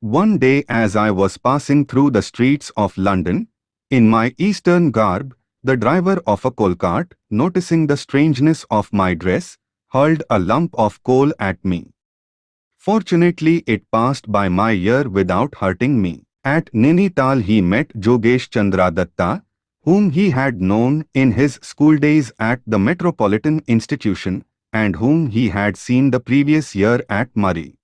One day as I was passing through the streets of London, in my eastern garb, the driver of a coal cart, noticing the strangeness of my dress, hurled a lump of coal at me. Fortunately it passed by my ear without hurting me. At Nainital he met Jogesh Chandra Datta, whom he had known in his school days at the Metropolitan Institution and whom he had seen the previous year at Murree.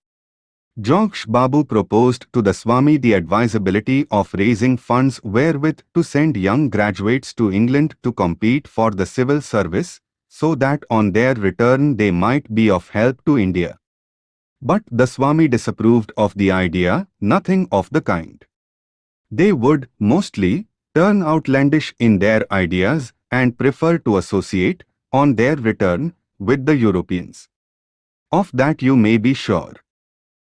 Jogesh Babu proposed to the Swami the advisability of raising funds wherewith to send young graduates to England to compete for the civil service, so that on their return they might be of help to India. But the Swami disapproved of the idea, nothing of the kind. They would, mostly, turn outlandish in their ideas and prefer to associate, on their return, with the Europeans. Of that you may be sure.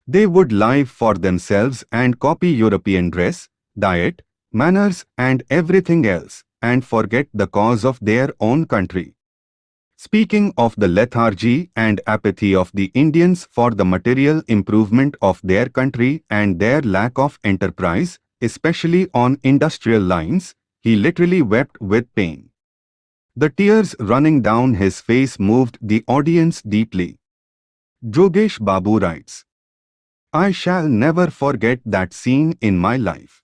They would live for themselves and copy European dress, diet, manners and everything else, and forget the cause of their own country. Speaking of the lethargy and apathy of the Indians for the material improvement of their country and their lack of enterprise, especially on industrial lines, he literally wept with pain. The tears running down his face moved the audience deeply. Jogesh Babu writes, I shall never forget that scene in my life.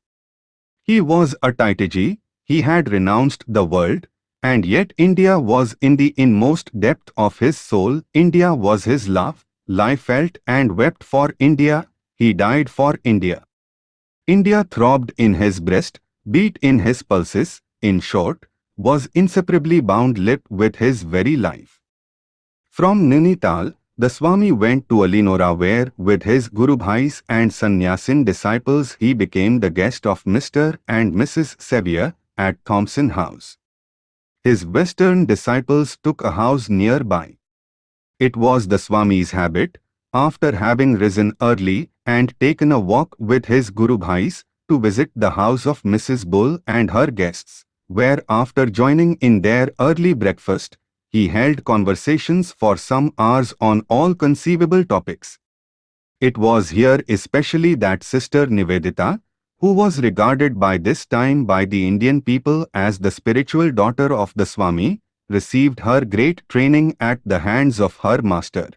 He was a Tyagi, he had renounced the world, and yet India was in the inmost depth of his soul, India was his love, life felt and wept for India, he died for India. India throbbed in his breast, beat in his pulses, in short, was inseparably bound lip with his very life. From Nainital, the Swami went to Almora where, with his Gurubhais and Sannyasin disciples he became the guest of Mr. and Mrs. Sevier at Thompson House. His Western disciples took a house nearby. It was the Swami's habit, after having risen early and taken a walk with his Gurubhais, to visit the house of Mrs. Bull and her guests, where after joining in their early breakfast, he held conversations for some hours on all conceivable topics. It was here especially that Sister Nivedita, who was regarded by this time by the Indian people as the spiritual daughter of the Swami, received her great training at the hands of her master.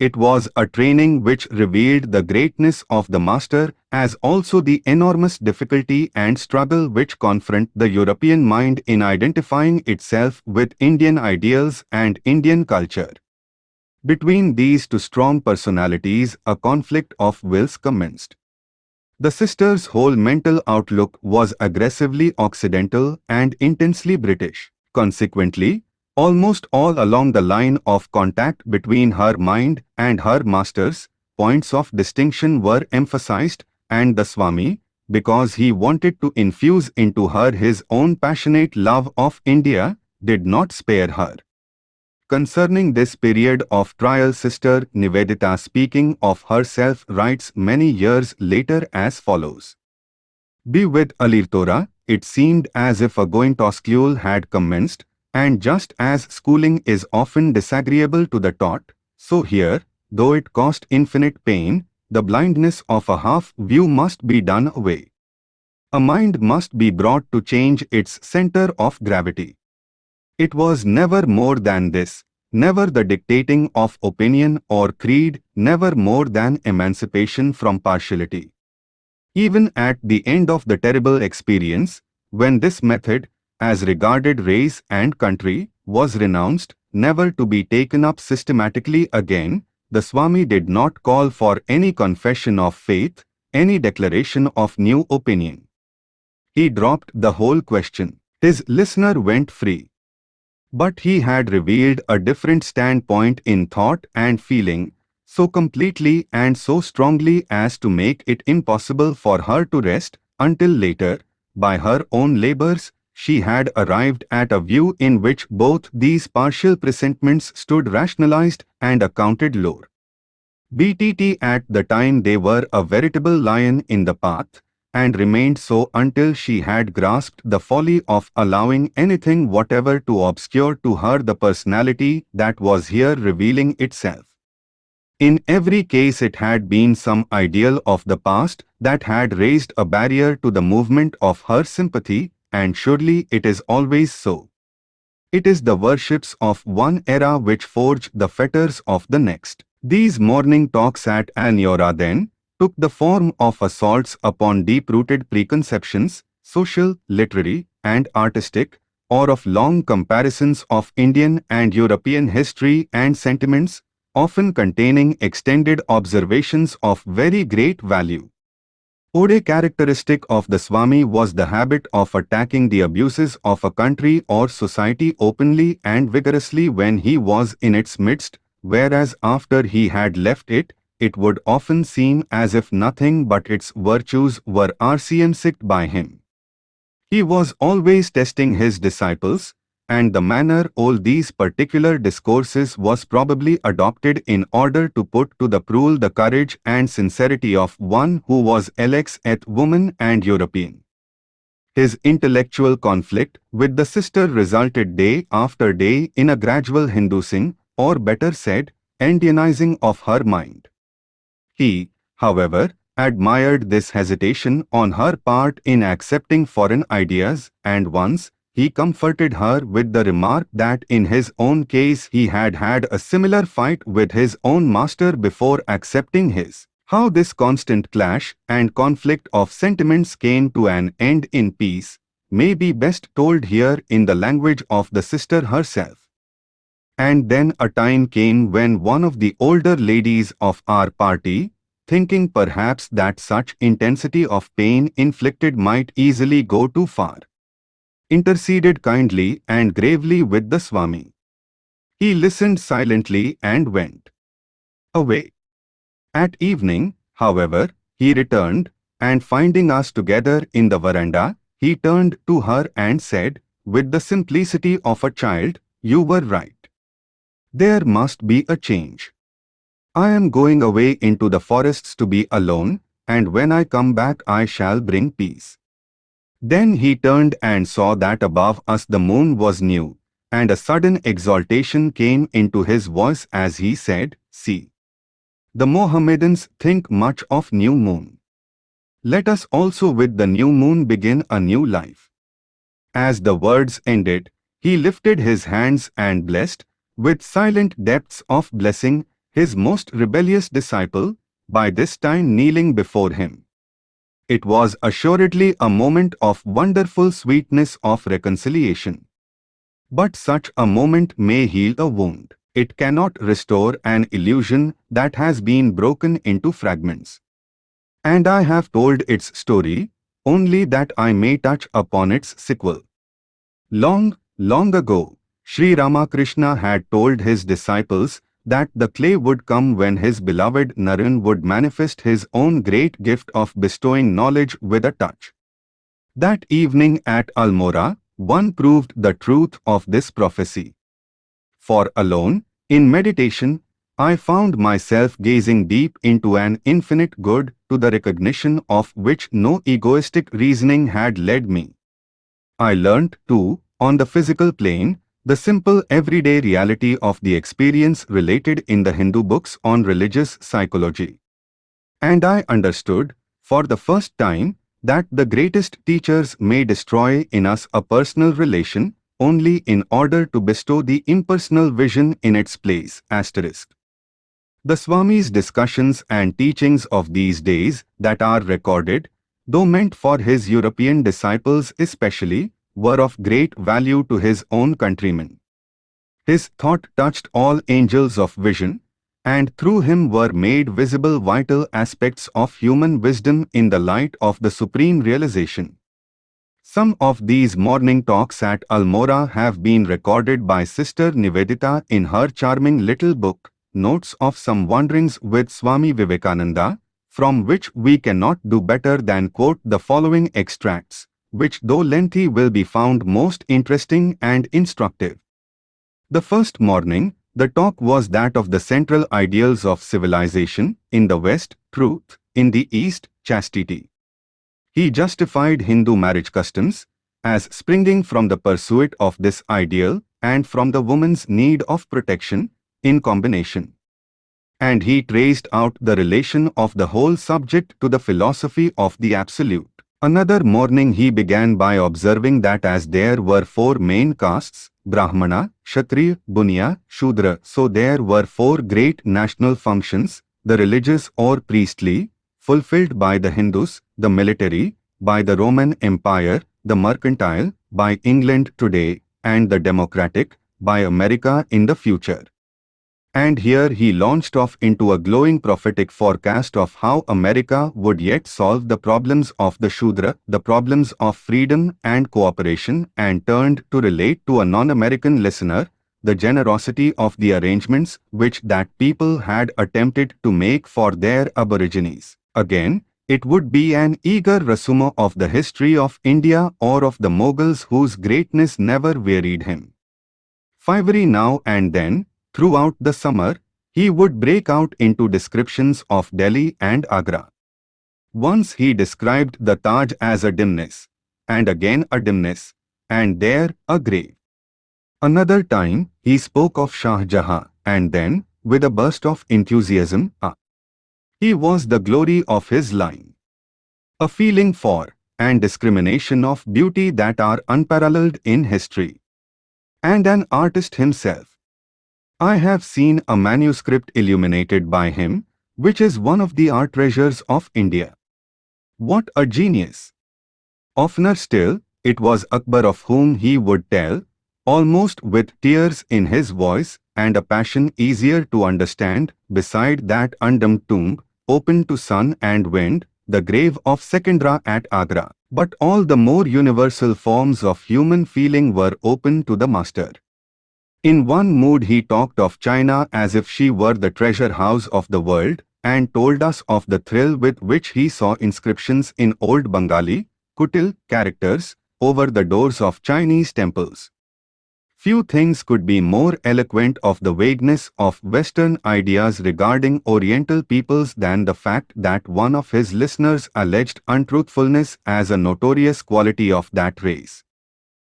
It was a training which revealed the greatness of the master as also the enormous difficulty and struggle which confront the European mind in identifying itself with Indian ideals and Indian culture. Between these two strong personalities, a conflict of wills commenced. The sisters' whole mental outlook was aggressively Occidental and intensely British. Consequently, Almost all along the line of contact between her mind and her masters, points of distinction were emphasized and the Swami, because he wanted to infuse into her his own passionate love of India, did not spare her. Concerning this period of trial Sister Nivedita speaking of herself writes many years later as follows. Be with Almora, it seemed as if a going to school had commenced, and just as schooling is often disagreeable to the taught, so here, though it cost infinite pain, the blindness of a half view must be done away. A mind must be brought to change its center of gravity. It was never more than this, never the dictating of opinion or creed, never more than emancipation from partiality. Even at the end of the terrible experience, when this method, as regarded race and country, was renounced, never to be taken up systematically again, the Swami did not call for any confession of faith, any declaration of new opinion. He dropped the whole question. His listener went free. But he had revealed a different standpoint in thought and feeling, so completely and so strongly as to make it impossible for her to rest until later, by her own labors, she had arrived at a view in which both these partial presentiments stood rationalized and accounted lore. BTT at the time they were a veritable lion in the path, and remained so until she had grasped the folly of allowing anything whatever to obscure to her the personality that was here revealing itself. In every case it had been some ideal of the past that had raised a barrier to the movement of her sympathy and surely it is always so. It is the worships of one era which forge the fetters of the next. These morning talks at Almora then took the form of assaults upon deep-rooted preconceptions, social, literary, and artistic, or of long comparisons of Indian and European history and sentiments, often containing extended observations of very great value. Ode characteristic of the Swami was the habit of attacking the abuses of a country or society openly and vigorously when he was in its midst, whereas after he had left it, it would often seem as if nothing but its virtues were rcnsicked by him. He was always testing his disciples, and the manner all these particular discourses was probably adopted in order to put to the proof the courage and sincerity of one who was Alex et woman and European. His intellectual conflict with the sister resulted day after day in a gradual Hindusing, or better said, Indianizing of her mind. He, however, admired this hesitation on her part in accepting foreign ideas and once, he comforted her with the remark that in his own case he had had a similar fight with his own master before accepting his. How this constant clash and conflict of sentiments came to an end in peace may be best told here in the language of the sister herself. And then a time came when one of the older ladies of our party, thinking perhaps that such intensity of pain inflicted might easily go too far, interceded kindly and gravely with the Swami. He listened silently and went away. At evening, however, he returned, and finding us together in the veranda, he turned to her and said, with the simplicity of a child, You were right. There must be a change. I am going away into the forests to be alone, and when I come back I shall bring peace. Then he turned and saw that above us the moon was new, and a sudden exaltation came into his voice as he said, See. The Mohammedans think much of new moon. Let us also with the new moon begin a new life. As the words ended, he lifted his hands and blessed, with silent depths of blessing, his most rebellious disciple, by this time kneeling before him. It was assuredly a moment of wonderful sweetness of reconciliation. But such a moment may heal a wound. It cannot restore an illusion that has been broken into fragments. And I have told its story, only that I may touch upon its sequel. Long, long ago, Sri Ramakrishna had told his disciples that the clay would come when his beloved Naren would manifest his own great gift of bestowing knowledge with a touch. That evening at Almora, one proved the truth of this prophecy. For alone, in meditation, I found myself gazing deep into an infinite good to the recognition of which no egoistic reasoning had led me. I learnt, too, on the physical plane, the simple everyday reality of the experience related in the Hindu books on religious psychology. And I understood, for the first time, that the greatest teachers may destroy in us a personal relation only in order to bestow the impersonal vision in its place. Asterisk. The Swami's discussions and teachings of these days that are recorded, though meant for his European disciples especially, were of great value to his own countrymen. His thought touched all angels of vision, and through him were made visible vital aspects of human wisdom in the light of the supreme realization. Some of these morning talks at Almora have been recorded by Sister Nivedita in her charming little book, Notes of Some Wanderings with Swami Vivekananda, from which we cannot do better than quote the following extracts which though lengthy will be found most interesting and instructive. The first morning, the talk was that of the central ideals of civilization, in the West, truth, in the East, chastity. He justified Hindu marriage customs as springing from the pursuit of this ideal and from the woman's need of protection in combination. And he traced out the relation of the whole subject to the philosophy of the Absolute. Another morning he began by observing that as there were four main castes, Brahmana, Kshatriya, Bunya, Shudra, so there were four great national functions, the religious or priestly, fulfilled by the Hindus, the military, by the Roman Empire, the mercantile, by England today, and the democratic, by America in the future. And here he launched off into a glowing prophetic forecast of how America would yet solve the problems of the Shudra, the problems of freedom and cooperation, and turned to relate to a non-American listener the generosity of the arrangements which that people had attempted to make for their aborigines. Again, it would be an eager resume of the history of India or of the Mughals whose greatness never wearied him. Fivery now and then, throughout the summer, he would break out into descriptions of Delhi and Agra. Once he described the Taj as a dimness, and again a dimness, and there a grave. Another time, he spoke of Shah Jahan, and then, with a burst of enthusiasm, ah, he was the glory of his line. A feeling for, and discrimination of beauty that are unparalleled in history. And an artist himself. I have seen a manuscript illuminated by him, which is one of the art treasures of India. What a genius! Oftener still, it was Akbar of whom he would tell, almost with tears in his voice and a passion easier to understand, beside that undimmed tomb, open to sun and wind, the grave of Secundra at Agra. But all the more universal forms of human feeling were open to the master. In one mood he talked of China as if she were the treasure house of the world, and told us of the thrill with which he saw inscriptions in old Bengali, Kutil characters, over the doors of Chinese temples. Few things could be more eloquent of the vagueness of Western ideas regarding Oriental peoples than the fact that one of his listeners alleged untruthfulness as a notorious quality of that race.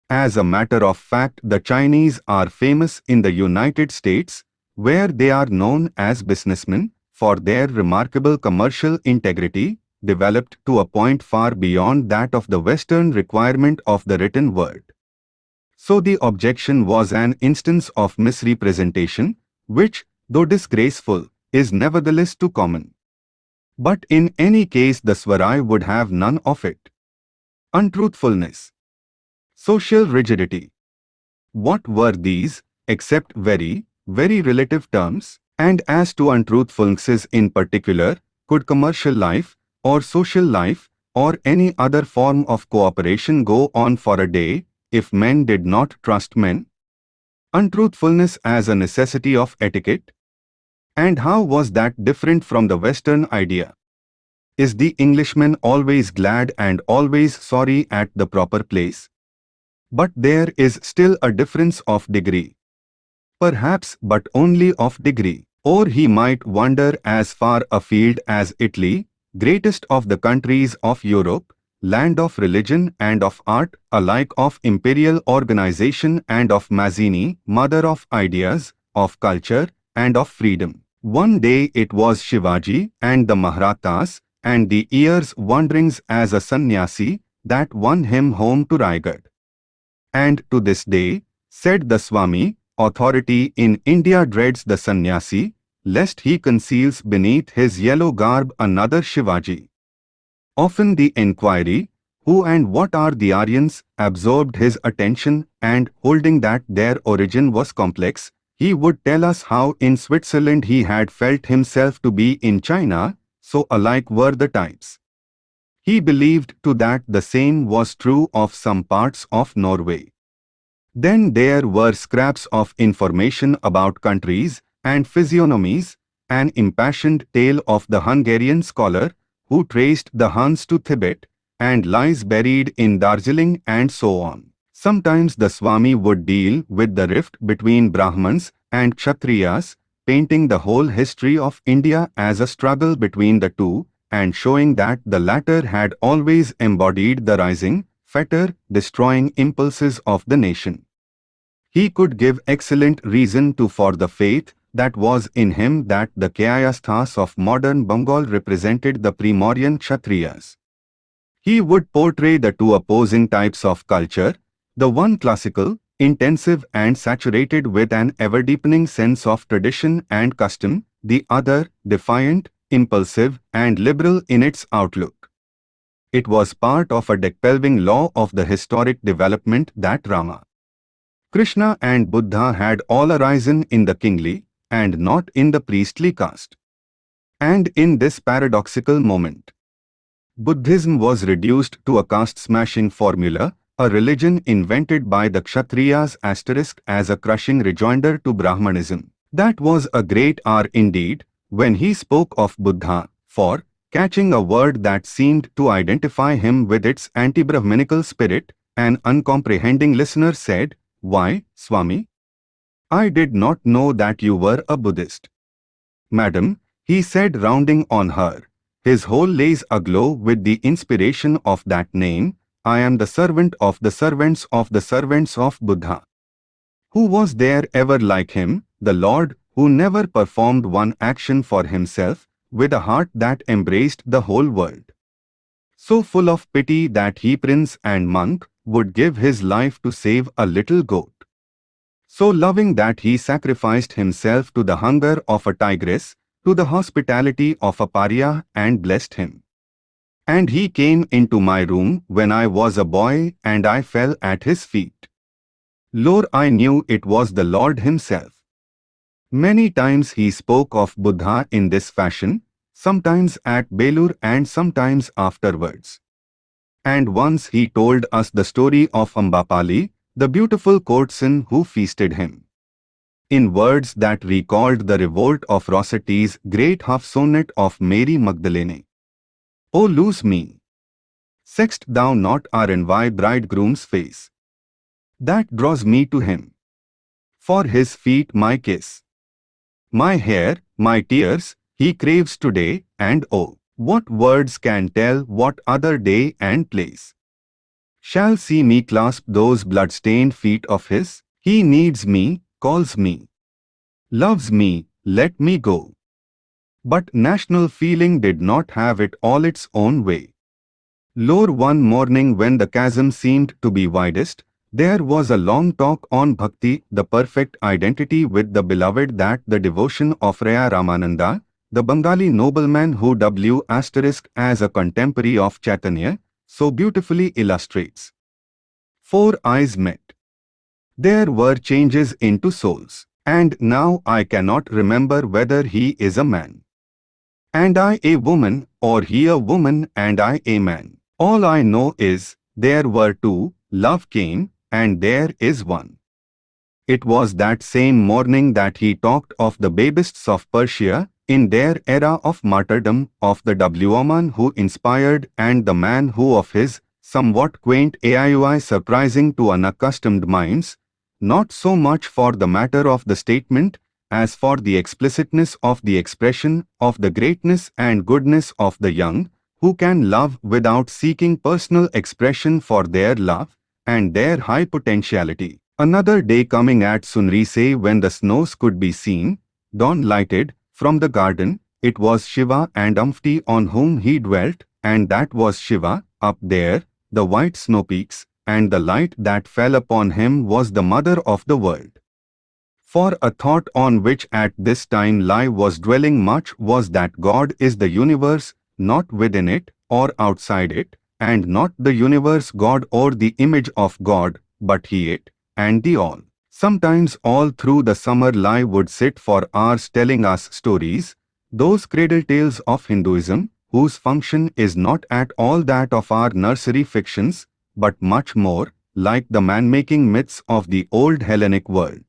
As a matter of fact, the Chinese are famous in the United States, where they are known as businessmen, for their remarkable commercial integrity, developed to a point far beyond that of the Western requirement of the written word. So the objection was an instance of misrepresentation, which, though disgraceful, is nevertheless too common. But in any case the Swami would have none of it. Untruthfulness. Social rigidity. What were these, except very, very relative terms? And as to untruthfulnesses in particular, could commercial life, or social life, or any other form of cooperation go on for a day, if men did not trust men? Untruthfulness as a necessity of etiquette? And how was that different from the Western idea? Is the Englishman always glad and always sorry at the proper place? But there is still a difference of degree. Perhaps but only of degree. Or he might wander as far afield as Italy, greatest of the countries of Europe, land of religion and of art, alike of imperial organization and of Mazzini, mother of ideas, of culture, and of freedom. One day it was Shivaji and the Mahrattas and the year's wanderings as a sannyasi that won him home to Raigad. And to this day, said the Swami, authority in India dreads the sannyasi, lest he conceals beneath his yellow garb another Shivaji. Often the enquiry, who and what are the Aryans, absorbed his attention and holding that their origin was complex, he would tell us how in Switzerland he had felt himself to be in China, so alike were the types. He believed to that the same was true of some parts of Norway. Then there were scraps of information about countries and physiognomies, an impassioned tale of the Hungarian scholar who traced the Huns to Tibet and lies buried in Darjeeling and so on. Sometimes the Swami would deal with the rift between Brahmans and Kshatriyas, painting the whole history of India as a struggle between the two and showing that the latter had always embodied the rising, fetter, destroying impulses of the nation. He could give excellent reason to for the faith that was in him that the Kayasthas of modern Bengal represented the Primordian Kshatriyas. He would portray the two opposing types of culture, the one classical, intensive and saturated with an ever-deepening sense of tradition and custom, the other defiant, impulsive and liberal in its outlook. It was part of a decpelving law of the historic development that Rama, Krishna and Buddha had all arisen in the kingly and not in the priestly caste. And in this paradoxical moment, Buddhism was reduced to a caste-smashing formula, a religion invented by the Kshatriyas asterisk as a crushing rejoinder to Brahmanism. That was a great R indeed, when he spoke of Buddha, for, catching a word that seemed to identify him with its anti-Brahminical spirit, an uncomprehending listener said, Why, Swami? I did not know that you were a Buddhist. Madam, he said rounding on her, his whole lays aglow with the inspiration of that name, I am the servant of the servants of the servants of Buddha. Who was there ever like him, the Lord, who never performed one action for himself, with a heart that embraced the whole world? So full of pity that he prince and monk would give his life to save a little goat. So loving that he sacrificed himself to the hunger of a tigress, to the hospitality of a pariah and blessed him. And he came into my room when I was a boy and I fell at his feet. Lord I knew it was the Lord himself. Many times he spoke of Buddha in this fashion, sometimes at Belur and sometimes afterwards. And once he told us the story of Ambapali, the beautiful courtesan who feasted him. In words that recalled the revolt of Rossetti's great half sonnet of Mary Magdalene. O lose me! Sex't thou not our envy bridegroom's face? That draws me to him. For his feet my kiss. My hair, my tears, he craves today, and oh, what words can tell what other day and place? Shall see me clasp those blood-stained feet of his? He needs me, calls me. Loves me, let me go. But national feeling did not have it all its own way. Lore one morning when the chasm seemed to be widest, there was a long talk on bhakti, the perfect identity with the beloved that the devotion of Raya Ramananda, the Bengali nobleman who W asterisk as a contemporary of Chaitanya, so beautifully illustrates. Four eyes met. There were changes into souls, and now I cannot remember whether he is a man and I a woman, or he a woman and I a man. All I know is, there were two, love came, and there is one. It was that same morning that he talked of the babists of Persia, in their era of martyrdom, of the W-man who inspired and the man who of his, somewhat quaint AIUI surprising to unaccustomed minds, not so much for the matter of the statement, as for the explicitness of the expression of the greatness and goodness of the young, who can love without seeking personal expression for their love and their high potentiality. Another day coming at Sunrise when the snows could be seen, dawn lighted, from the garden, it was Shiva and Uma on whom he dwelt, and that was Shiva, up there, the white snow peaks, and the light that fell upon him was the mother of the world. For a thought on which at this time Lai was dwelling much was that God is the universe, not within it or outside it, and not the universe God or the image of God, but He it, and the all. Sometimes all through the summer Lai would sit for hours telling us stories, those cradle tales of Hinduism, whose function is not at all that of our nursery fictions, but much more, like the man-making myths of the old Hellenic world.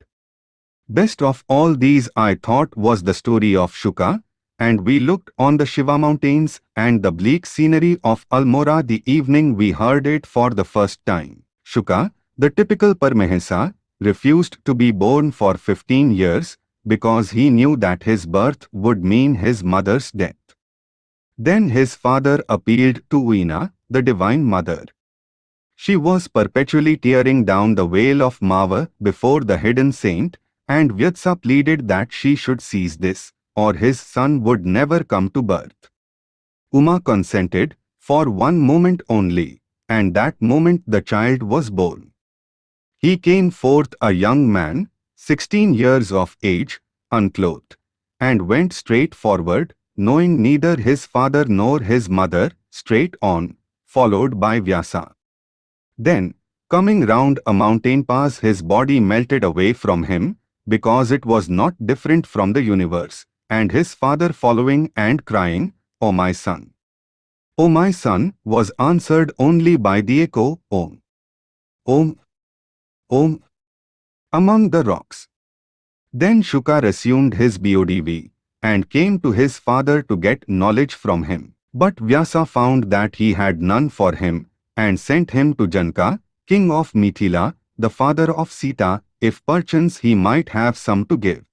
Best of all these I thought was the story of Shuka, and we looked on the Shiva mountains and the bleak scenery of Almora the evening we heard it for the first time. Shuka, the typical Paramahansa, refused to be born for 15 years because he knew that his birth would mean his mother's death. Then his father appealed to Uma, the Divine Mother. She was perpetually tearing down the veil of Maya before the hidden saint and Vyasa pleaded that she should seize this, or his son would never come to birth. Uma consented, for one moment only, and that moment the child was born. He came forth a young man, sixteen years of age, unclothed, and went straight forward, knowing neither his father nor his mother, straight on, followed by Vyasa. Then, coming round a mountain pass his body melted away from him, because it was not different from the universe, and his father following and crying, O my son! O my son, was answered only by the echo, Om. Om. Om. Among the rocks. Then Shuka resumed his BODV, and came to his father to get knowledge from him. But Vyasa found that he had none for him, and sent him to Janaka, king of Mithila, the father of Sita, if perchance he might have some to give.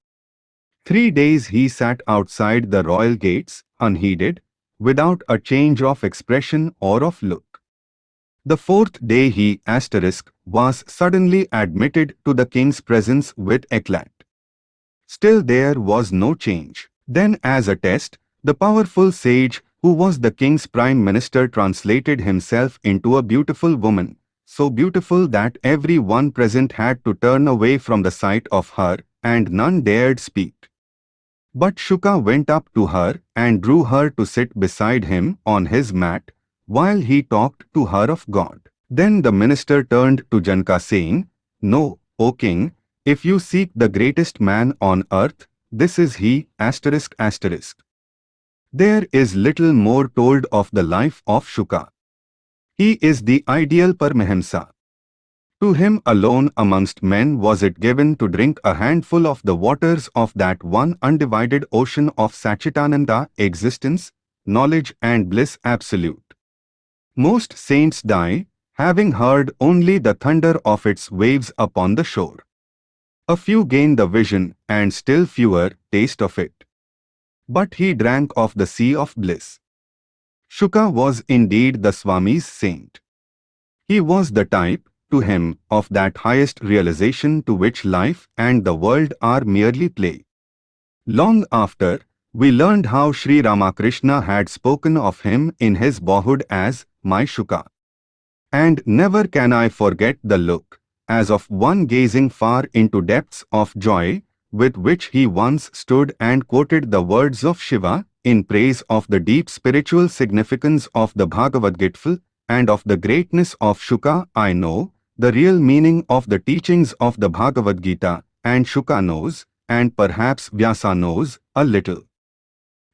Three days he sat outside the royal gates, unheeded, without a change of expression or of look. The fourth day he, asterisk, was suddenly admitted to the king's presence with eclat. Still there was no change. Then as a test, the powerful sage, who was the king's prime minister translated himself into a beautiful woman, so beautiful that every one present had to turn away from the sight of her, and none dared speak. But Shuka went up to her and drew her to sit beside him on his mat, while he talked to her of God. Then the minister turned to Janaka saying, No, O king, if you seek the greatest man on earth, this is he, asterisk asterisk. There is little more told of the life of Shuka. He is the ideal Paramahamsa. To him alone amongst men was it given to drink a handful of the waters of that one undivided ocean of Satchitananda existence, knowledge and bliss absolute. Most saints die, having heard only the thunder of its waves upon the shore. A few gain the vision, and still fewer taste of it. But he drank of the sea of bliss. Shuka was indeed the Swami's saint. He was the type, to him, of that highest realization to which life and the world are merely play. Long after, we learned how Sri Ramakrishna had spoken of him in his boyhood as my Shuka. And never can I forget the look, as of one gazing far into depths of joy, with which he once stood and quoted the words of Shiva in praise of the deep spiritual significance of the Bhagavad Gita and of the greatness of Shuka, I know the real meaning of the teachings of the Bhagavad Gita, and Shuka knows, and perhaps Vyasa knows, a little.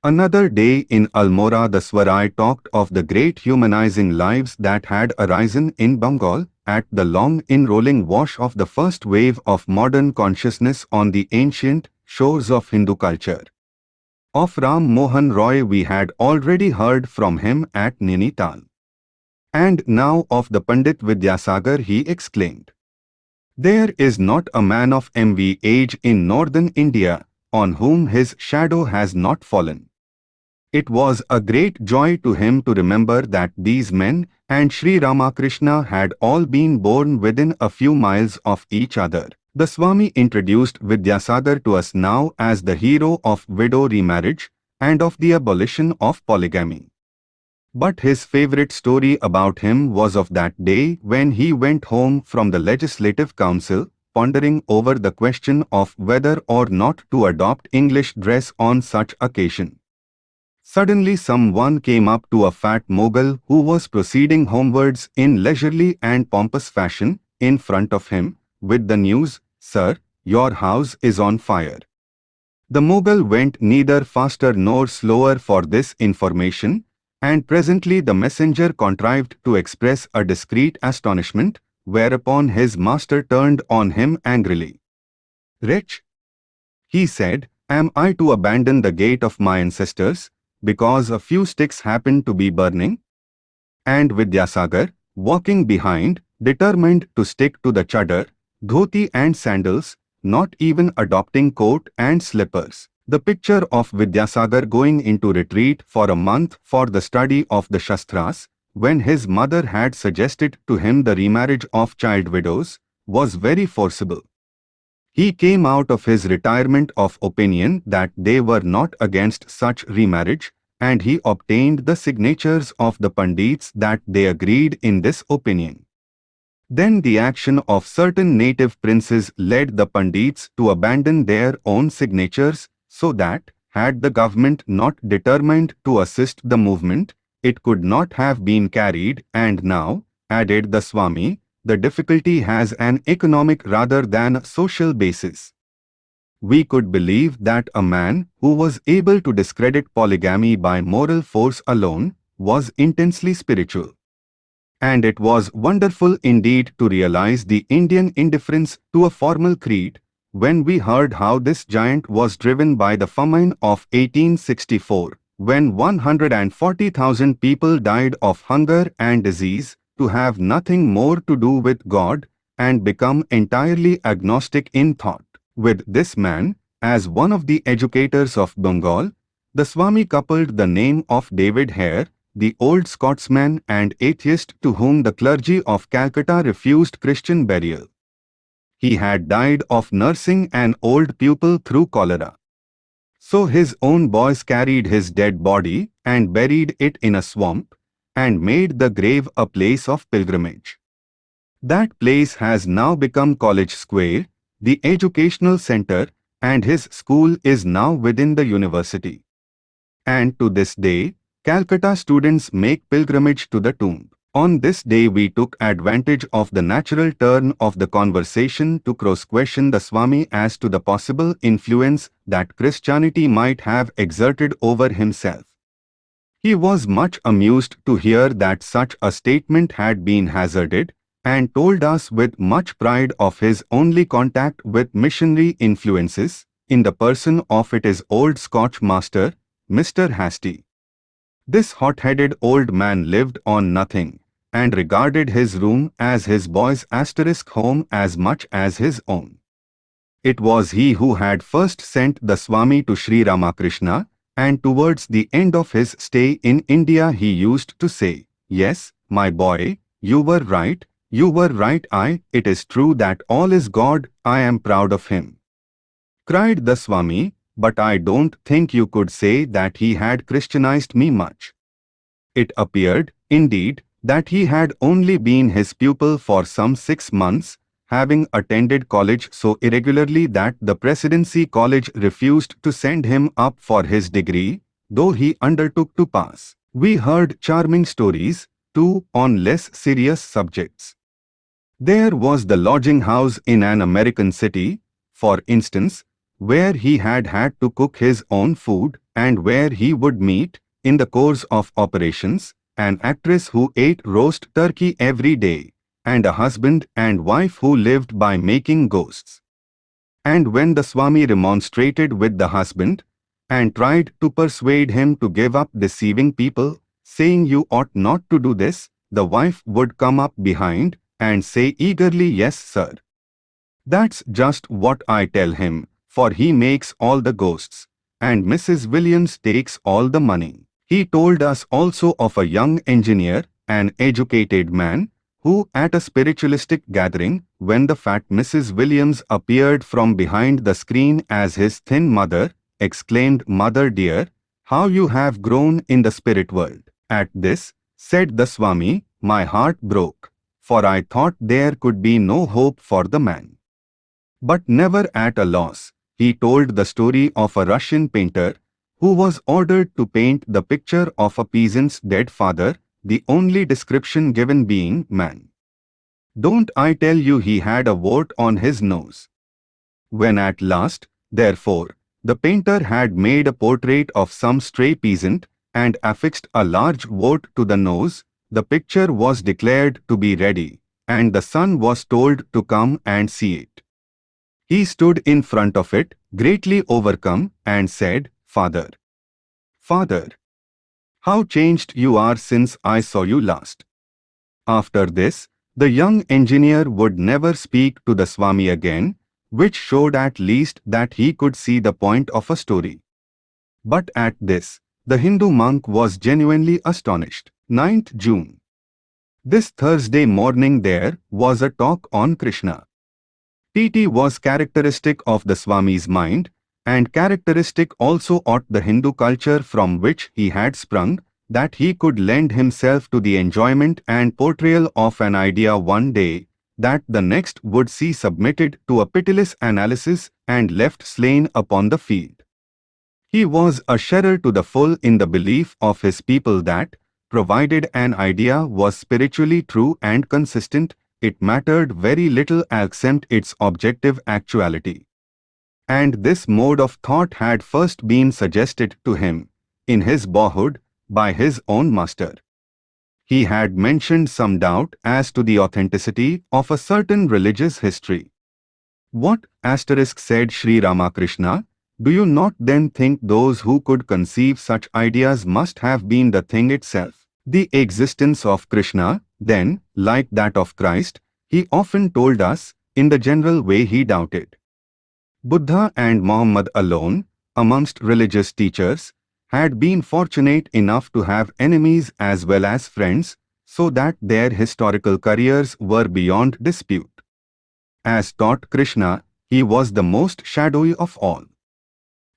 Another day in Almora the Swami talked of the great humanizing lives that had arisen in Bengal at the long enrolling wash of the first wave of modern consciousness on the ancient shores of Hindu culture. Of Ram Mohan Roy we had already heard from him at Nainital. And now of the Pandit Vidyasagar he exclaimed. There is not a man of MV age in northern India on whom his shadow has not fallen. It was a great joy to him to remember that these men and Sri Ramakrishna had all been born within a few miles of each other. The Swami introduced Vidyasagar to us now as the hero of widow remarriage and of the abolition of polygamy. But his favorite story about him was of that day when he went home from the Legislative Council, pondering over the question of whether or not to adopt English dress on such occasion. Suddenly someone came up to a fat mogul who was proceeding homewards in leisurely and pompous fashion in front of him with the news, Sir, your house is on fire. The mogul went neither faster nor slower for this information, and presently the messenger contrived to express a discreet astonishment, whereupon his master turned on him angrily. Wretch, he said, am I to abandon the gait of my ancestors, because a few sticks happened to be burning? And Vidyasagar, walking behind, determined to stick to the chadar, dhoti and sandals, not even adopting coat and slippers. The picture of Vidyasagar going into retreat for a month for the study of the Shastras, when his mother had suggested to him the remarriage of child widows, was very forcible. He came out of his retirement of opinion that they were not against such remarriage, and he obtained the signatures of the Pandits that they agreed in this opinion. Then the action of certain native princes led the Pandits to abandon their own signatures, so that, had the government not determined to assist the movement, it could not have been carried and now, added the Swami, the difficulty has an economic rather than social basis. We could believe that a man who was able to discredit polygamy by moral force alone was intensely spiritual. And it was wonderful indeed to realize the Indian indifference to a formal creed when we heard how this giant was driven by the famine of 1864, when 140,000 people died of hunger and disease, to have nothing more to do with God and become entirely agnostic in thought. With this man, as one of the educators of Bengal, the Swami coupled the name of David Hare, the old Scotsman and atheist to whom the clergy of Calcutta refused Christian burial he had died of nursing an old pupil through cholera. So his own boys carried his dead body and buried it in a swamp and made the grave a place of pilgrimage. That place has now become College Square, the educational center, and his school is now within the university. And to this day, Calcutta students make pilgrimage to the tomb. On this day we took advantage of the natural turn of the conversation to cross-question the Swami as to the possible influence that Christianity might have exerted over himself. He was much amused to hear that such a statement had been hazarded, and told us with much pride of his only contact with missionary influences, in the person of it his old Scotch master, Mr. Hastie. This hot-headed old man lived on nothing and regarded his room as his boy's asterisk home as much as his own. It was he who had first sent the Swami to Sri Ramakrishna, and towards the end of his stay in India he used to say, Yes, my boy, you were right, you were right I, it is true that all is God, I am proud of him. Cried the Swami, but I don't think you could say that he had Christianized me much. It appeared, indeed, that he had only been his pupil for some six months, having attended college so irregularly that the Presidency College refused to send him up for his degree, though he undertook to pass. We heard charming stories, too, on less serious subjects. There was the lodging house in an American city, for instance, where he had had to cook his own food and where he would meet, in the course of operations, an actress who ate roast turkey every day, and a husband and wife who lived by making ghosts. And when the Swami remonstrated with the husband, and tried to persuade him to give up deceiving people, saying you ought not to do this, the wife would come up behind and say eagerly yes sir. That's just what I tell him, for he makes all the ghosts, and Mrs. Williams takes all the money. He told us also of a young engineer, an educated man, who at a spiritualistic gathering, when the fat Mrs. Williams appeared from behind the screen as his thin mother, exclaimed, Mother dear, how you have grown in the spirit world. At this, said the Swami, my heart broke, for I thought there could be no hope for the man. But never at a loss, he told the story of a Russian painter who was ordered to paint the picture of a peasant's dead father, the only description given being man. Don't I tell you he had a wart on his nose? When at last, therefore, the painter had made a portrait of some stray peasant and affixed a large wart to the nose, the picture was declared to be ready, and the son was told to come and see it. He stood in front of it, greatly overcome, and said, Father. Father. How changed you are since I saw you last. After this, the young engineer would never speak to the Swami again, which showed at least that he could see the point of a story. But at this, the Hindu monk was genuinely astonished. 9th June. This Thursday morning there was a talk on Krishna. TT was characteristic of the Swami's mind and characteristic also ought the Hindu culture from which he had sprung, that he could lend himself to the enjoyment and portrayal of an idea one day, that the next would see submitted to a pitiless analysis and left slain upon the field. He was a sharer to the full in the belief of his people that, provided an idea was spiritually true and consistent, it mattered very little except its objective actuality. And this mode of thought had first been suggested to him, in his boyhood, by his own master. He had mentioned some doubt as to the authenticity of a certain religious history. What asterisk said Sri Ramakrishna, do you not then think those who could conceive such ideas must have been the thing itself? The existence of Krishna, then, like that of Christ, he often told us, in the general way he doubted. Buddha and Muhammad alone, amongst religious teachers, had been fortunate enough to have enemies as well as friends, so that their historical careers were beyond dispute. As taught Krishna, he was the most shadowy of all.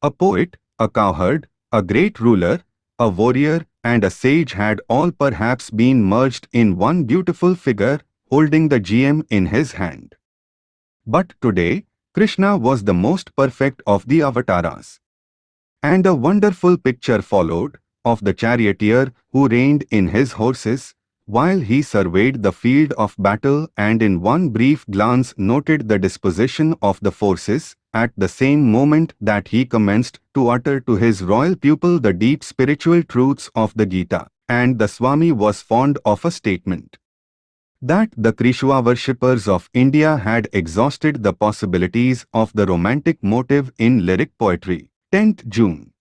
A poet, a cowherd, a great ruler, a warrior, and a sage had all perhaps been merged in one beautiful figure holding the gem in his hand. But today, Krishna was the most perfect of the avatars. And a wonderful picture followed of the charioteer who reined in his horses, while he surveyed the field of battle and in one brief glance noted the disposition of the forces, at the same moment that he commenced to utter to his royal pupil the deep spiritual truths of the Gita, and the Swami was fond of a statement that the Krishna worshippers of India had exhausted the possibilities of the romantic motive in lyric poetry. 10th June.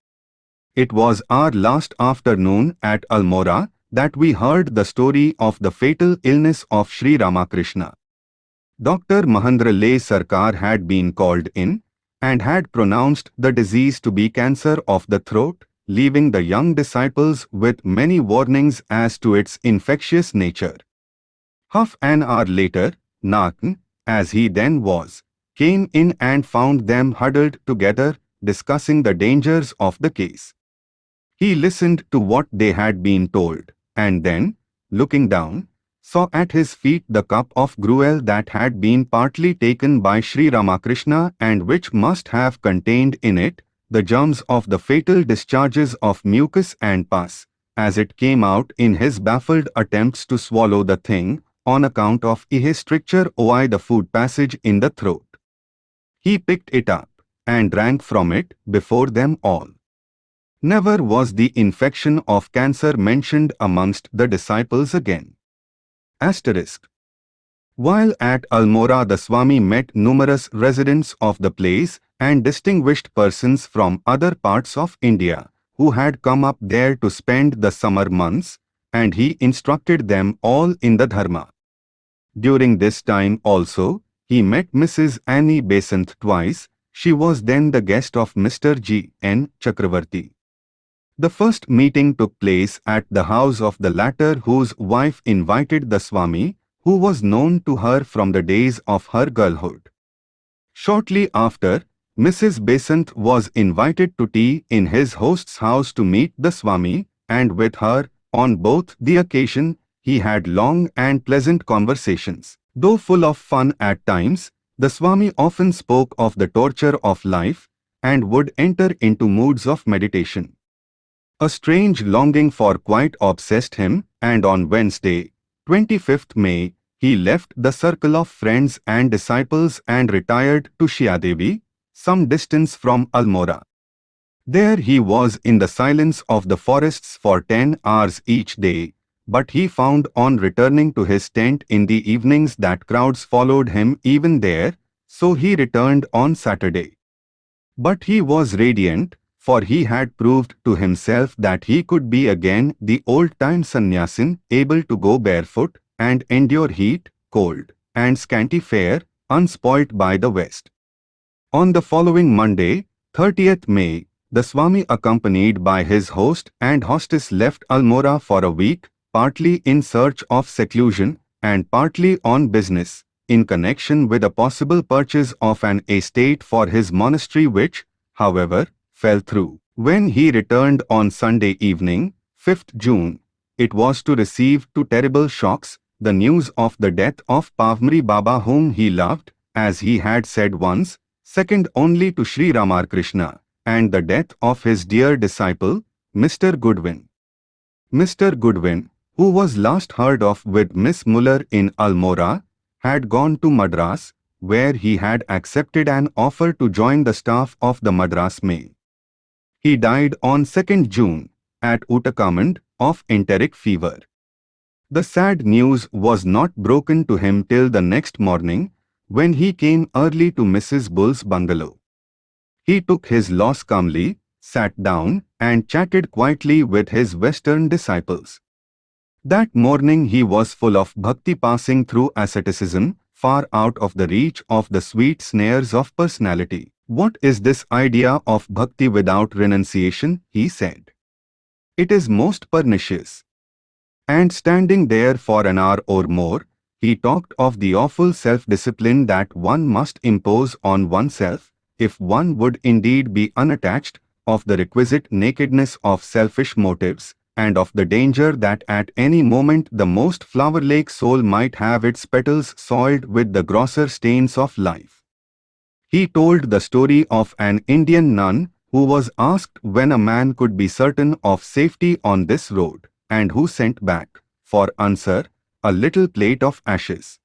It was our last afternoon at Almora that we heard the story of the fatal illness of Sri Ramakrishna. Dr. Mahendra Lal Sarkar had been called in and had pronounced the disease to be cancer of the throat, leaving the young disciples with many warnings as to its infectious nature. Half an hour later, Nakan, as he then was, came in and found them huddled together, discussing the dangers of the case. He listened to what they had been told, and then, looking down, saw at his feet the cup of gruel that had been partly taken by Sri Ramakrishna and which must have contained in it the germs of the fatal discharges of mucus and pus, as it came out in his baffled attempts to swallow the thing, on account of a stricture oi the food passage in the throat. He picked it up and drank from it before them all. Never was the infection of cancer mentioned amongst the disciples again. Asterisk. While at Almora the Swami met numerous residents of the place and distinguished persons from other parts of India who had come up there to spend the summer months, and he instructed them all in the Dharma. During this time also, he met Mrs. Annie Besant twice, she was then the guest of Mr. G. N. Chakravarti. The first meeting took place at the house of the latter whose wife invited the Swami, who was known to her from the days of her girlhood. Shortly after, Mrs. Besant was invited to tea in his host's house to meet the Swami, and with her, on both the occasion, he had long and pleasant conversations. Though full of fun at times, the Swami often spoke of the torture of life and would enter into moods of meditation. A strange longing for quiet obsessed him, and on Wednesday, 25th May, he left the circle of friends and disciples and retired to Shiadevi, some distance from Almora. There he was in the silence of the forests for ten hours each day, but he found on returning to his tent in the evenings that crowds followed him even there, so he returned on Saturday. But he was radiant, for he had proved to himself that he could be again the old-time sannyasin, able to go barefoot and endure heat, cold, and scanty fare, unspoilt by the West. On the following Monday, 30th May, the Swami accompanied by his host and hostess left Almora for a week, partly in search of seclusion and partly on business, in connection with a possible purchase of an estate for his monastery which, however, fell through. When he returned on Sunday evening, 5th June, it was to receive two terrible shocks, the news of the death of Pavhari Baba whom he loved, as he had said once, second only to Sri Ramakrishna, and the death of his dear disciple, Mr. Goodwin. Mr. Goodwin, who was last heard of with Miss Muller in Almora, had gone to Madras, where he had accepted an offer to join the staff of the Madras Mail. He died on 2nd June at Ootacamund of enteric fever. The sad news was not broken to him till the next morning, when he came early to Mrs. Bull's bungalow. He took his loss calmly, sat down, and chatted quietly with his Western disciples. That morning he was full of bhakti passing through asceticism, far out of the reach of the sweet snares of personality. What is this idea of bhakti without renunciation? he said. It is most pernicious. And standing there for an hour or more, he talked of the awful self-discipline that one must impose on oneself, if one would indeed be unattached, of the requisite nakedness of selfish motives, and of the danger that at any moment the most flower-like soul might have its petals soiled with the grosser stains of life. He told the story of an Indian nun who was asked when a man could be certain of safety on this road, and who sent back, for answer, a little plate of ashes.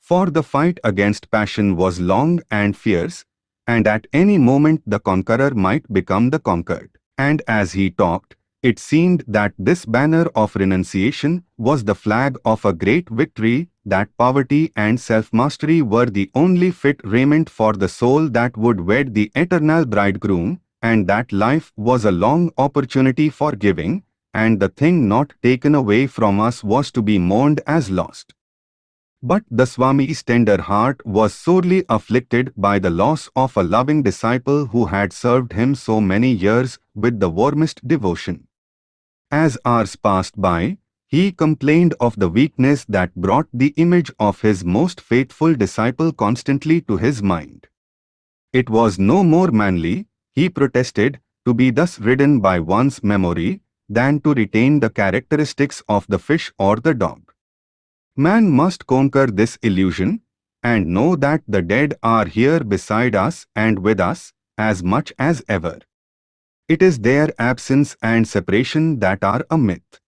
For the fight against passion was long and fierce, and at any moment the conqueror might become the conquered. And as he talked, it seemed that this banner of renunciation was the flag of a great victory, that poverty and self-mastery were the only fit raiment for the soul that would wed the eternal bridegroom, and that life was a long opportunity for giving, and the thing not taken away from us was to be mourned as lost. But the Swami's tender heart was sorely afflicted by the loss of a loving disciple who had served him so many years with the warmest devotion. As hours passed by, he complained of the weakness that brought the image of his most faithful disciple constantly to his mind. It was no more manly, he protested, to be thus ridden by one's memory, than to retain the characteristics of the fish or the dog. Man must conquer this illusion, and know that the dead are here beside us and with us, as much as ever. It is their absence and separation that are a myth.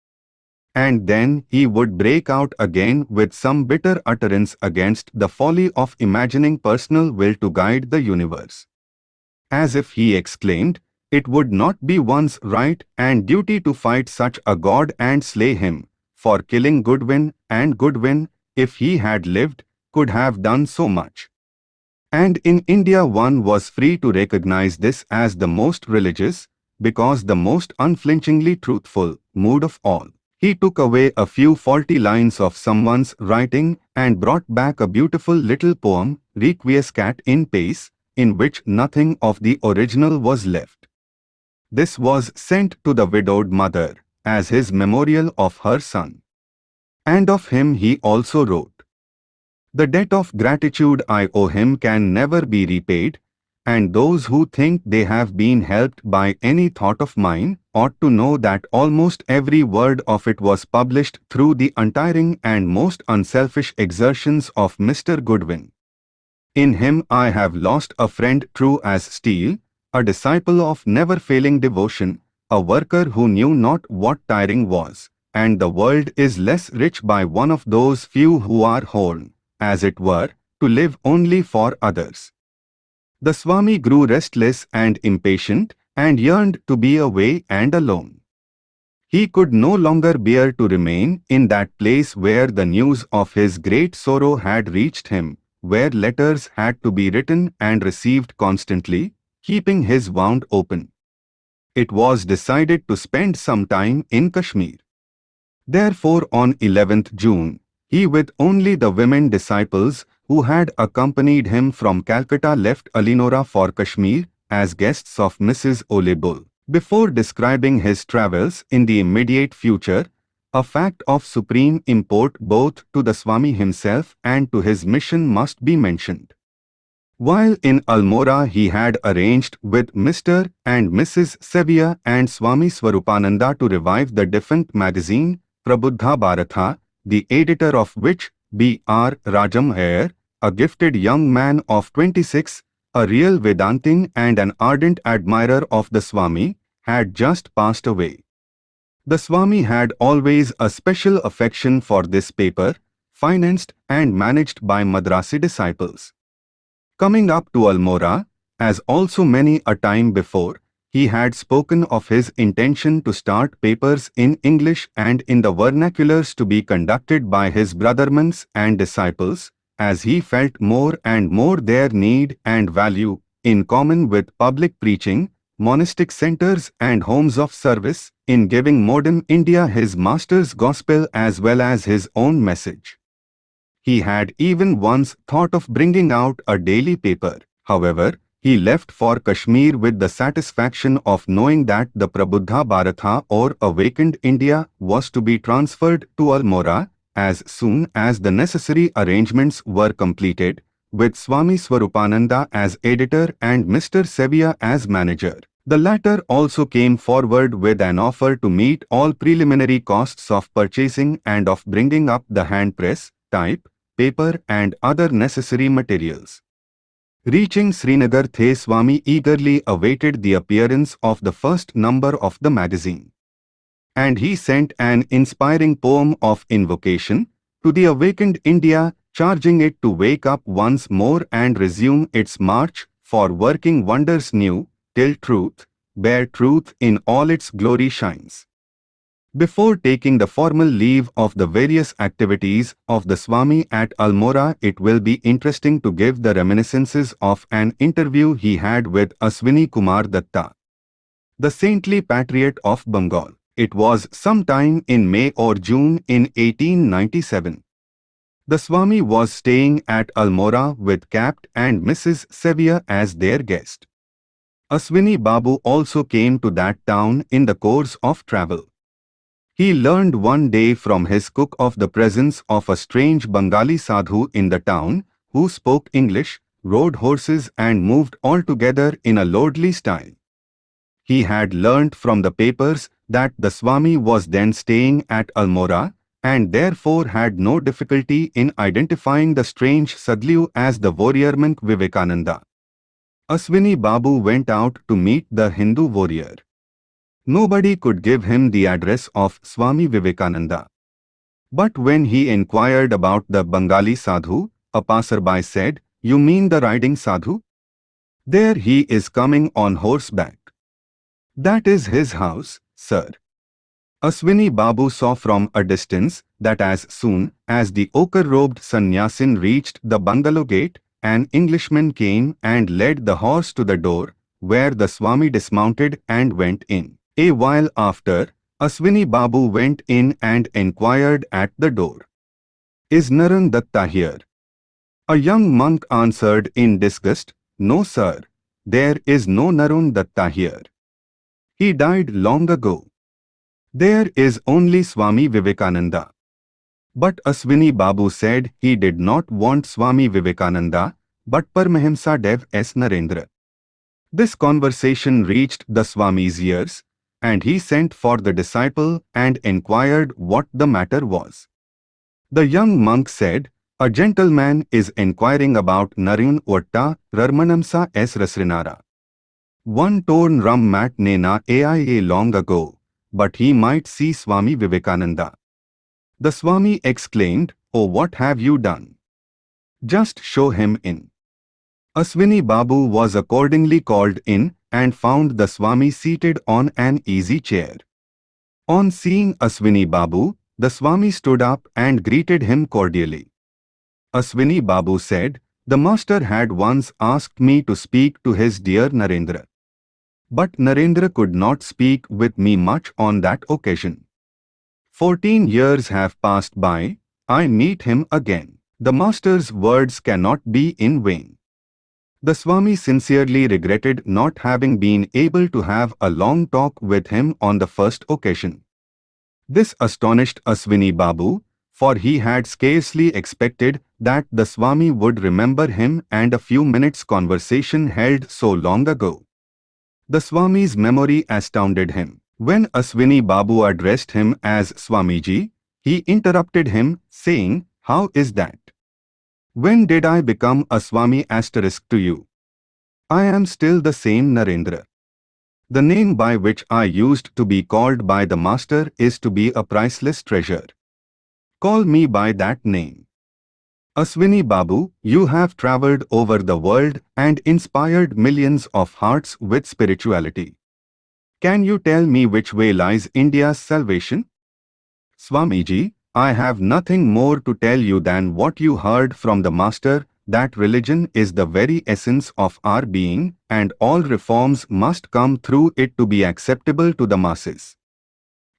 And then he would break out again with some bitter utterance against the folly of imagining personal will to guide the universe. As if he exclaimed, it would not be one's right and duty to fight such a god and slay him, for killing Goodwin and Goodwin, if he had lived, could have done so much. And in India one was free to recognize this as the most religious, because the most unflinchingly truthful, mood of all. He took away a few faulty lines of someone's writing and brought back a beautiful little poem, Requiescat in Pace, in which nothing of the original was left. This was sent to the widowed mother, as his memorial of her son. And of him he also wrote, The debt of gratitude I owe him can never be repaid, and those who think they have been helped by any thought of mine ought to know that almost every word of it was published through the untiring and most unselfish exertions of Mr. Goodwin. In him I have lost a friend true as steel, a disciple of never-failing devotion, a worker who knew not what tiring was, and the world is less rich by one of those few who are whole, as it were, to live only for others. The Swami grew restless and impatient and yearned to be away and alone. He could no longer bear to remain in that place where the news of his great sorrow had reached him, where letters had to be written and received constantly, keeping his wound open. It was decided to spend some time in Kashmir. Therefore on 11th June, he with only the women disciples who had accompanied him from Calcutta left Almora for Kashmir as guests of Mrs. Ole Bull. Before describing his travels in the immediate future, a fact of supreme import both to the Swami himself and to his mission must be mentioned. While in Almora he had arranged with Mr. and Mrs. Sevier and Swami Swarupananda to revive the defunct magazine Prabuddha Bharata, the editor of which, B. R. Rajam a gifted young man of 26, a real Vedantin and an ardent admirer of the Swami, had just passed away. The Swami had always a special affection for this paper, financed and managed by Madrasi disciples. Coming up to Almora, as also many a time before, he had spoken of his intention to start papers in English and in the vernaculars to be conducted by his brothermans and disciples, as he felt more and more their need and value, in common with public preaching, monastic centers and homes of service, in giving modern India his master's gospel as well as his own message. He had even once thought of bringing out a daily paper. However, he left for Kashmir with the satisfaction of knowing that the Prabuddha Bharata or Awakened India was to be transferred to Almora as soon as the necessary arrangements were completed, with Swami Swarupananda as editor and Mr. Sevier as manager. The latter also came forward with an offer to meet all preliminary costs of purchasing and of bringing up the hand press, type, paper and other necessary materials. Reaching Srinagar, The Swami eagerly awaited the appearance of the first number of the magazine. And he sent an inspiring poem of invocation to the awakened India, charging it to wake up once more and resume its march for working wonders new, till truth, bare truth in all its glory shines. Before taking the formal leave of the various activities of the Swami at Almora, it will be interesting to give the reminiscences of an interview he had with Aswini Kumar Datta, the saintly patriot of Bengal. It was sometime in May or June in 1897. The Swami was staying at Almora with Capt and Mrs. Sevier as their guest. Aswini Babu also came to that town in the course of travel. He learned one day from his cook of the presence of a strange Bengali sadhu in the town, who spoke English, rode horses and moved altogether in a lordly style. He had learnt from the papers that the Swami was then staying at Almora, and therefore had no difficulty in identifying the strange Sadhu as the warrior monk Vivekananda. Aswini Babu went out to meet the Hindu warrior. Nobody could give him the address of Swami Vivekananda. But when he inquired about the Bengali sadhu, a passerby said, You mean the riding sadhu? There he is coming on horseback. That is his house, sir. Aswini Babu saw from a distance that as soon as the ochre-robed sannyasin reached the bungalow gate, an Englishman came and led the horse to the door, where the Swami dismounted and went in. A while after, Aswini Babu went in and inquired at the door. Is Naren Datta here? A young monk answered in disgust, No sir, there is no Naren Datta here. He died long ago. There is only Swami Vivekananda. But Aswini Babu said he did not want Swami Vivekananda, but Paramahamsa Dev S. Narendra. This conversation reached the Swami's ears, and he sent for the disciple and inquired what the matter was. The young monk said, A gentleman is inquiring about Narun Otta Rarmanamsa S. Rasrinara. One torn rum mat nena AIA long ago, but he might see Swami Vivekananda. The Swami exclaimed, Oh what have you done? Just show him in. Aswini Babu was accordingly called in and found the Swami seated on an easy chair. On seeing Aswini Babu, the Swami stood up and greeted him cordially. Aswini Babu said, The master had once asked me to speak to his dear Narendra. But Narendra could not speak with me much on that occasion. Fourteen years have passed by, I meet him again. The master's words cannot be in vain. The Swami sincerely regretted not having been able to have a long talk with him on the first occasion. This astonished Aswini Babu, for he had scarcely expected that the Swami would remember him and a few minutes' conversation held so long ago. The Swami's memory astounded him. When Aswini Babu addressed him as Swamiji, he interrupted him, saying, How is that? When did I become a Swami asterisk to you? I am still the same Narendra. The name by which I used to be called by the Master is to be a priceless treasure. Call me by that name. Aswini Babu, you have traveled over the world and inspired millions of hearts with spirituality. Can you tell me which way lies India's salvation? Swamiji, I have nothing more to tell you than what you heard from the Master, that religion is the very essence of our being and all reforms must come through it to be acceptable to the masses.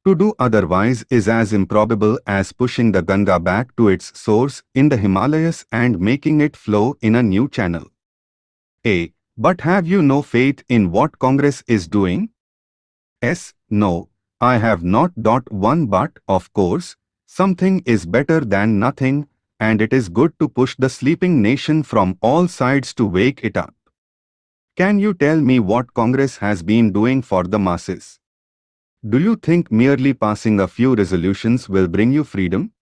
To do otherwise is as improbable as pushing the Ganga back to its source in the Himalayas and making it flow in a new channel. A. But have you no faith in what Congress is doing? S. No, I have not. Dot one but, of course, something is better than nothing, and it is good to push the sleeping nation from all sides to wake it up. Can you tell me what Congress has been doing for the masses? Do you think merely passing a few resolutions will bring you freedom?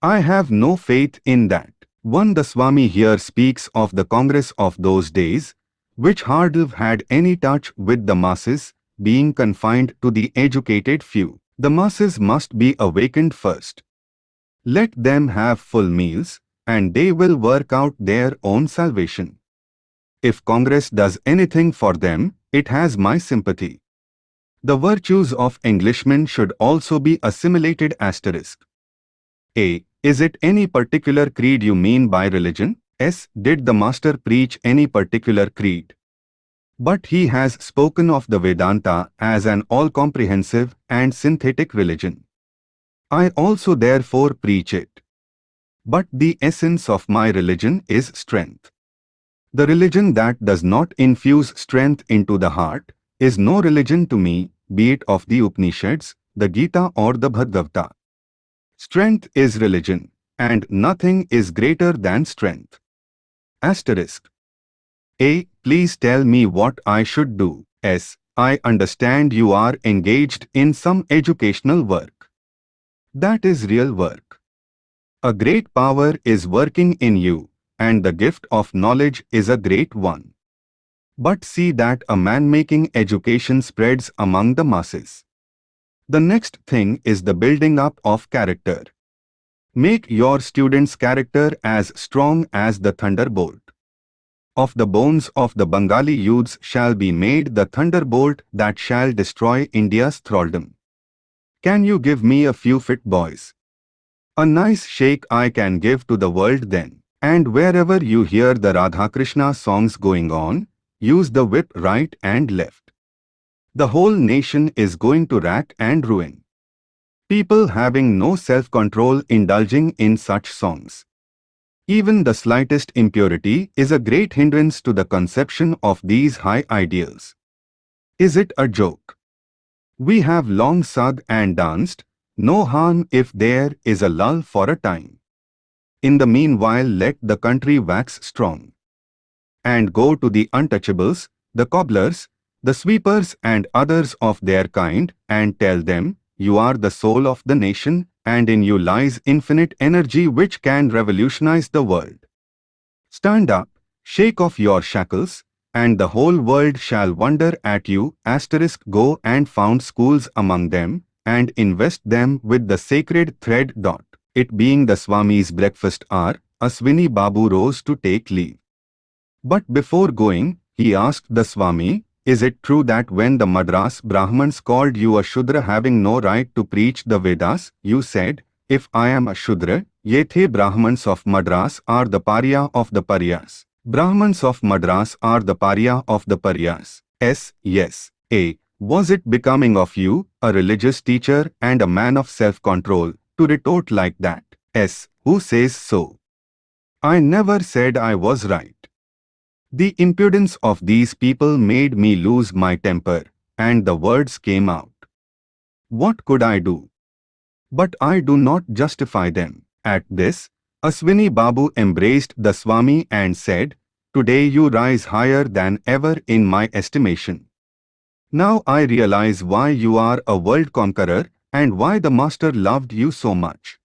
I have no faith in that. One the Swami here speaks of the Congress of those days, which hardly had any touch with the masses, being confined to the educated few. The masses must be awakened first. Let them have full meals, and they will work out their own salvation. If Congress does anything for them, it has my sympathy. The virtues of Englishmen should also be assimilated asterisk. A. Is it any particular creed you mean by religion? S. Did the Master preach any particular creed? But he has spoken of the Vedanta as an all-comprehensive and synthetic religion. I also therefore preach it. But the essence of my religion is strength. The religion that does not infuse strength into the heart is no religion to me, be it of the Upanishads, the Gita or the Bhagavata. Strength is religion, and nothing is greater than strength. Asterisk. A. Please tell me what I should do. S. I understand you are engaged in some educational work. That is real work. A great power is working in you, and the gift of knowledge is a great one. But see that a man-making education spreads among the masses. The next thing is the building up of character. Make your student's character as strong as the thunderbolt. Of the bones of the Bengali youths shall be made the thunderbolt that shall destroy India's thraldom. Can you give me a few fit boys? A nice shake I can give to the world then. And wherever you hear the Radha Krishna songs going on, use the whip right and left. The whole nation is going to rack and ruin. People having no self-control indulging in such songs. Even the slightest impurity is a great hindrance to the conception of these high ideals. Is it a joke? We have long sung and danced, no harm if there is a lull for a time. In the meanwhile let the country wax strong. And go to the untouchables, the cobblers, the sweepers and others of their kind, and tell them, you are the soul of the nation, and in you lies infinite energy which can revolutionize the world. Stand up, shake off your shackles, and the whole world shall wonder at you, asterisk go and found schools among them, and invest them with the sacred thread dot. It being the Swami's breakfast hour, Aswini Babu rose to take leave. But before going, he asked the Swami, is it true that when the Madras Brahmans called you a Shudra having no right to preach the Vedas, you said, if I am a Shudra, Yethe Brahmans of Madras are the Pariah of the Pariahs. Brahmans of Madras are the Pariah of the Pariahs. S. Yes. A. Was it becoming of you, a religious teacher and a man of self-control, to retort like that. S. Who says so? I never said I was right. The impudence of these people made me lose my temper, and the words came out. What could I do? But I do not justify them. At this, Aswini Babu embraced the Swami and said, Today you rise higher than ever in my estimation. Now I realize why you are a world conqueror and why the Master loved you so much.